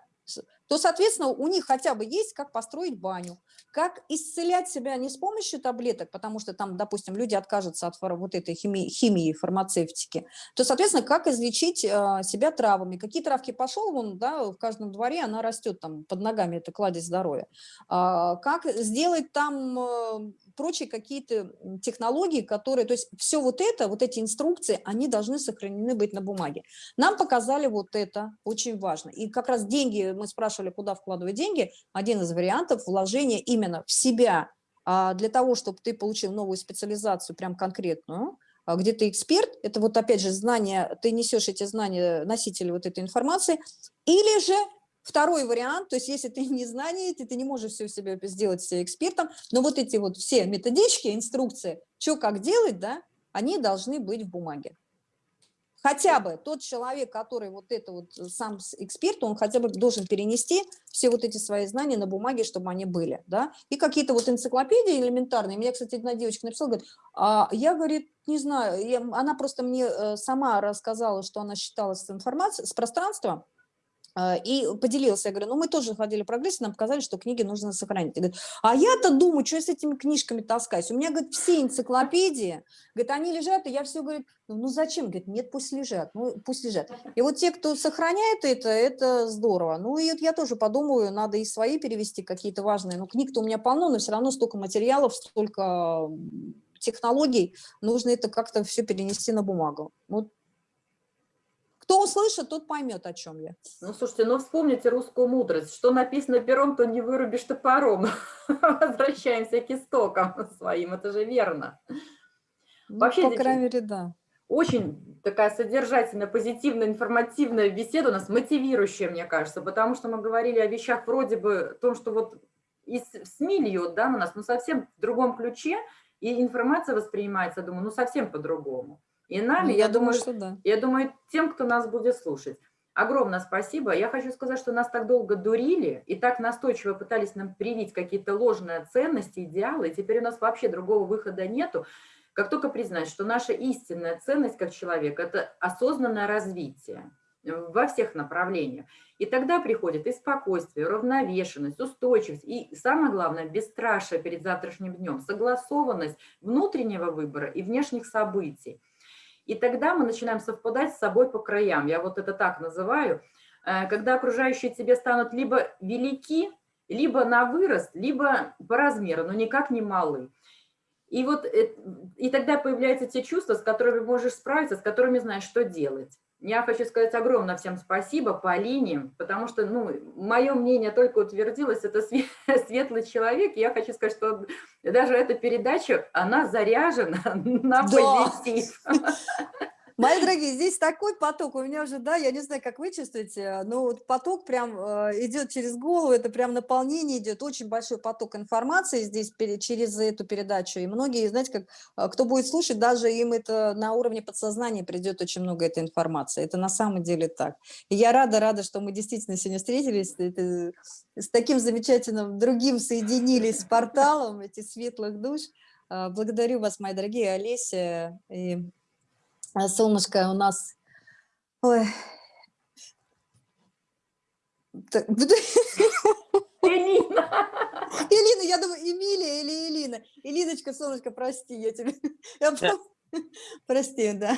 то, соответственно, у них хотя бы есть, как построить баню, как исцелять себя не с помощью таблеток, потому что там, допустим, люди откажутся от вот этой химии, химии фармацевтики, то, соответственно, как излечить э, себя травами. Какие травки пошел, вон, да, в каждом дворе она растет там под ногами, это кладезь здоровья. А, как сделать там э, прочие какие-то технологии, которые, то есть все вот это, вот эти инструкции, они должны сохранены быть на бумаге. Нам показали вот это, очень важно. И как раз деньги, мы спрашивали, куда вкладывать деньги, один из вариантов вложения именно в себя, а, для того, чтобы ты получил новую специализацию, прям конкретную, а, где ты эксперт, это вот опять же знания, ты несешь эти знания, носители вот этой информации, или же Второй вариант, то есть если ты не знаешь, ты, ты не можешь все себя сделать экспертом, но вот эти вот все методички, инструкции, что как делать, да, они должны быть в бумаге. Хотя бы тот человек, который вот это вот э, сам эксперт, он хотя бы должен перенести все вот эти свои знания на бумаге, чтобы они были, да, и какие-то вот энциклопедии элементарные, меня, кстати, одна девочка написала, говорит, а я, говорит, не знаю, я, она просто мне э, сама рассказала, что она считала с информацией, с пространства, и поделился, я говорю, ну мы тоже ходили в прогресс, нам показали, что книги нужно сохранить. Говорит, а я-то думаю, что я с этими книжками таскаюсь? У меня, говорит, все энциклопедии, говорит, они лежат, и я все, говорит, ну, ну зачем? Говорит, нет, пусть лежат, ну пусть лежат. И вот те, кто сохраняет это, это здорово. Ну и вот я тоже подумаю, надо и свои перевести какие-то важные. Ну книг-то у меня полно, но все равно столько материалов, столько технологий, нужно это как-то все перенести на бумагу. Вот кто услышит, тот поймет, о чем я. Ну, слушайте, ну вспомните русскую мудрость. Что написано пером, то не вырубишь топором. (laughs) Возвращаемся к истокам своим, это же верно. Ну, Вообще, по крайней мере, да. Очень такая содержательная, позитивная, информативная беседа у нас, мотивирующая, мне кажется, потому что мы говорили о вещах вроде бы, о том, что вот из СМИ льет да, на нас, но совсем в другом ключе, и информация воспринимается, думаю, ну совсем по-другому и нами, ну, я, я думаю, что да. Я думаю, тем, кто нас будет слушать. Огромное спасибо. Я хочу сказать, что нас так долго дурили и так настойчиво пытались нам привить какие-то ложные ценности, идеалы, и теперь у нас вообще другого выхода нету. Как только признать, что наша истинная ценность как человек – это осознанное развитие во всех направлениях. И тогда приходит и спокойствие, равновешенность, устойчивость, и самое главное, бесстрашие перед завтрашним днем, согласованность внутреннего выбора и внешних событий. И тогда мы начинаем совпадать с собой по краям. Я вот это так называю. Э, когда окружающие тебе станут либо велики, либо на вырост, либо по размеру, но никак не малы. И вот и тогда появляются те чувства, с которыми можешь справиться, с которыми знаешь, что делать. Я хочу сказать огромное всем спасибо Полине, потому что, ну, мое мнение только утвердилось, это (laughs) светлый человек. Я хочу сказать, что даже эта передача, она заряжена (laughs) на позитив. (laughs) Мои дорогие, здесь такой поток у меня уже, да, я не знаю, как вы чувствуете, но вот поток прям э, идет через голову, это прям наполнение идет, очень большой поток информации здесь через эту передачу, и многие, знаете, как, э, кто будет слушать, даже им это на уровне подсознания придет очень много этой информации, это на самом деле так. И я рада, рада, что мы действительно сегодня встретились, это, с таким замечательным другим соединились с порталом, этих светлых душ. Э, благодарю вас, мои дорогие Олеся и солнышко у нас... Ой. Элина. Элина, я думаю, Эмилия или Элина. Элиночка, солнышко, прости, я тебе... Я... Прости, да.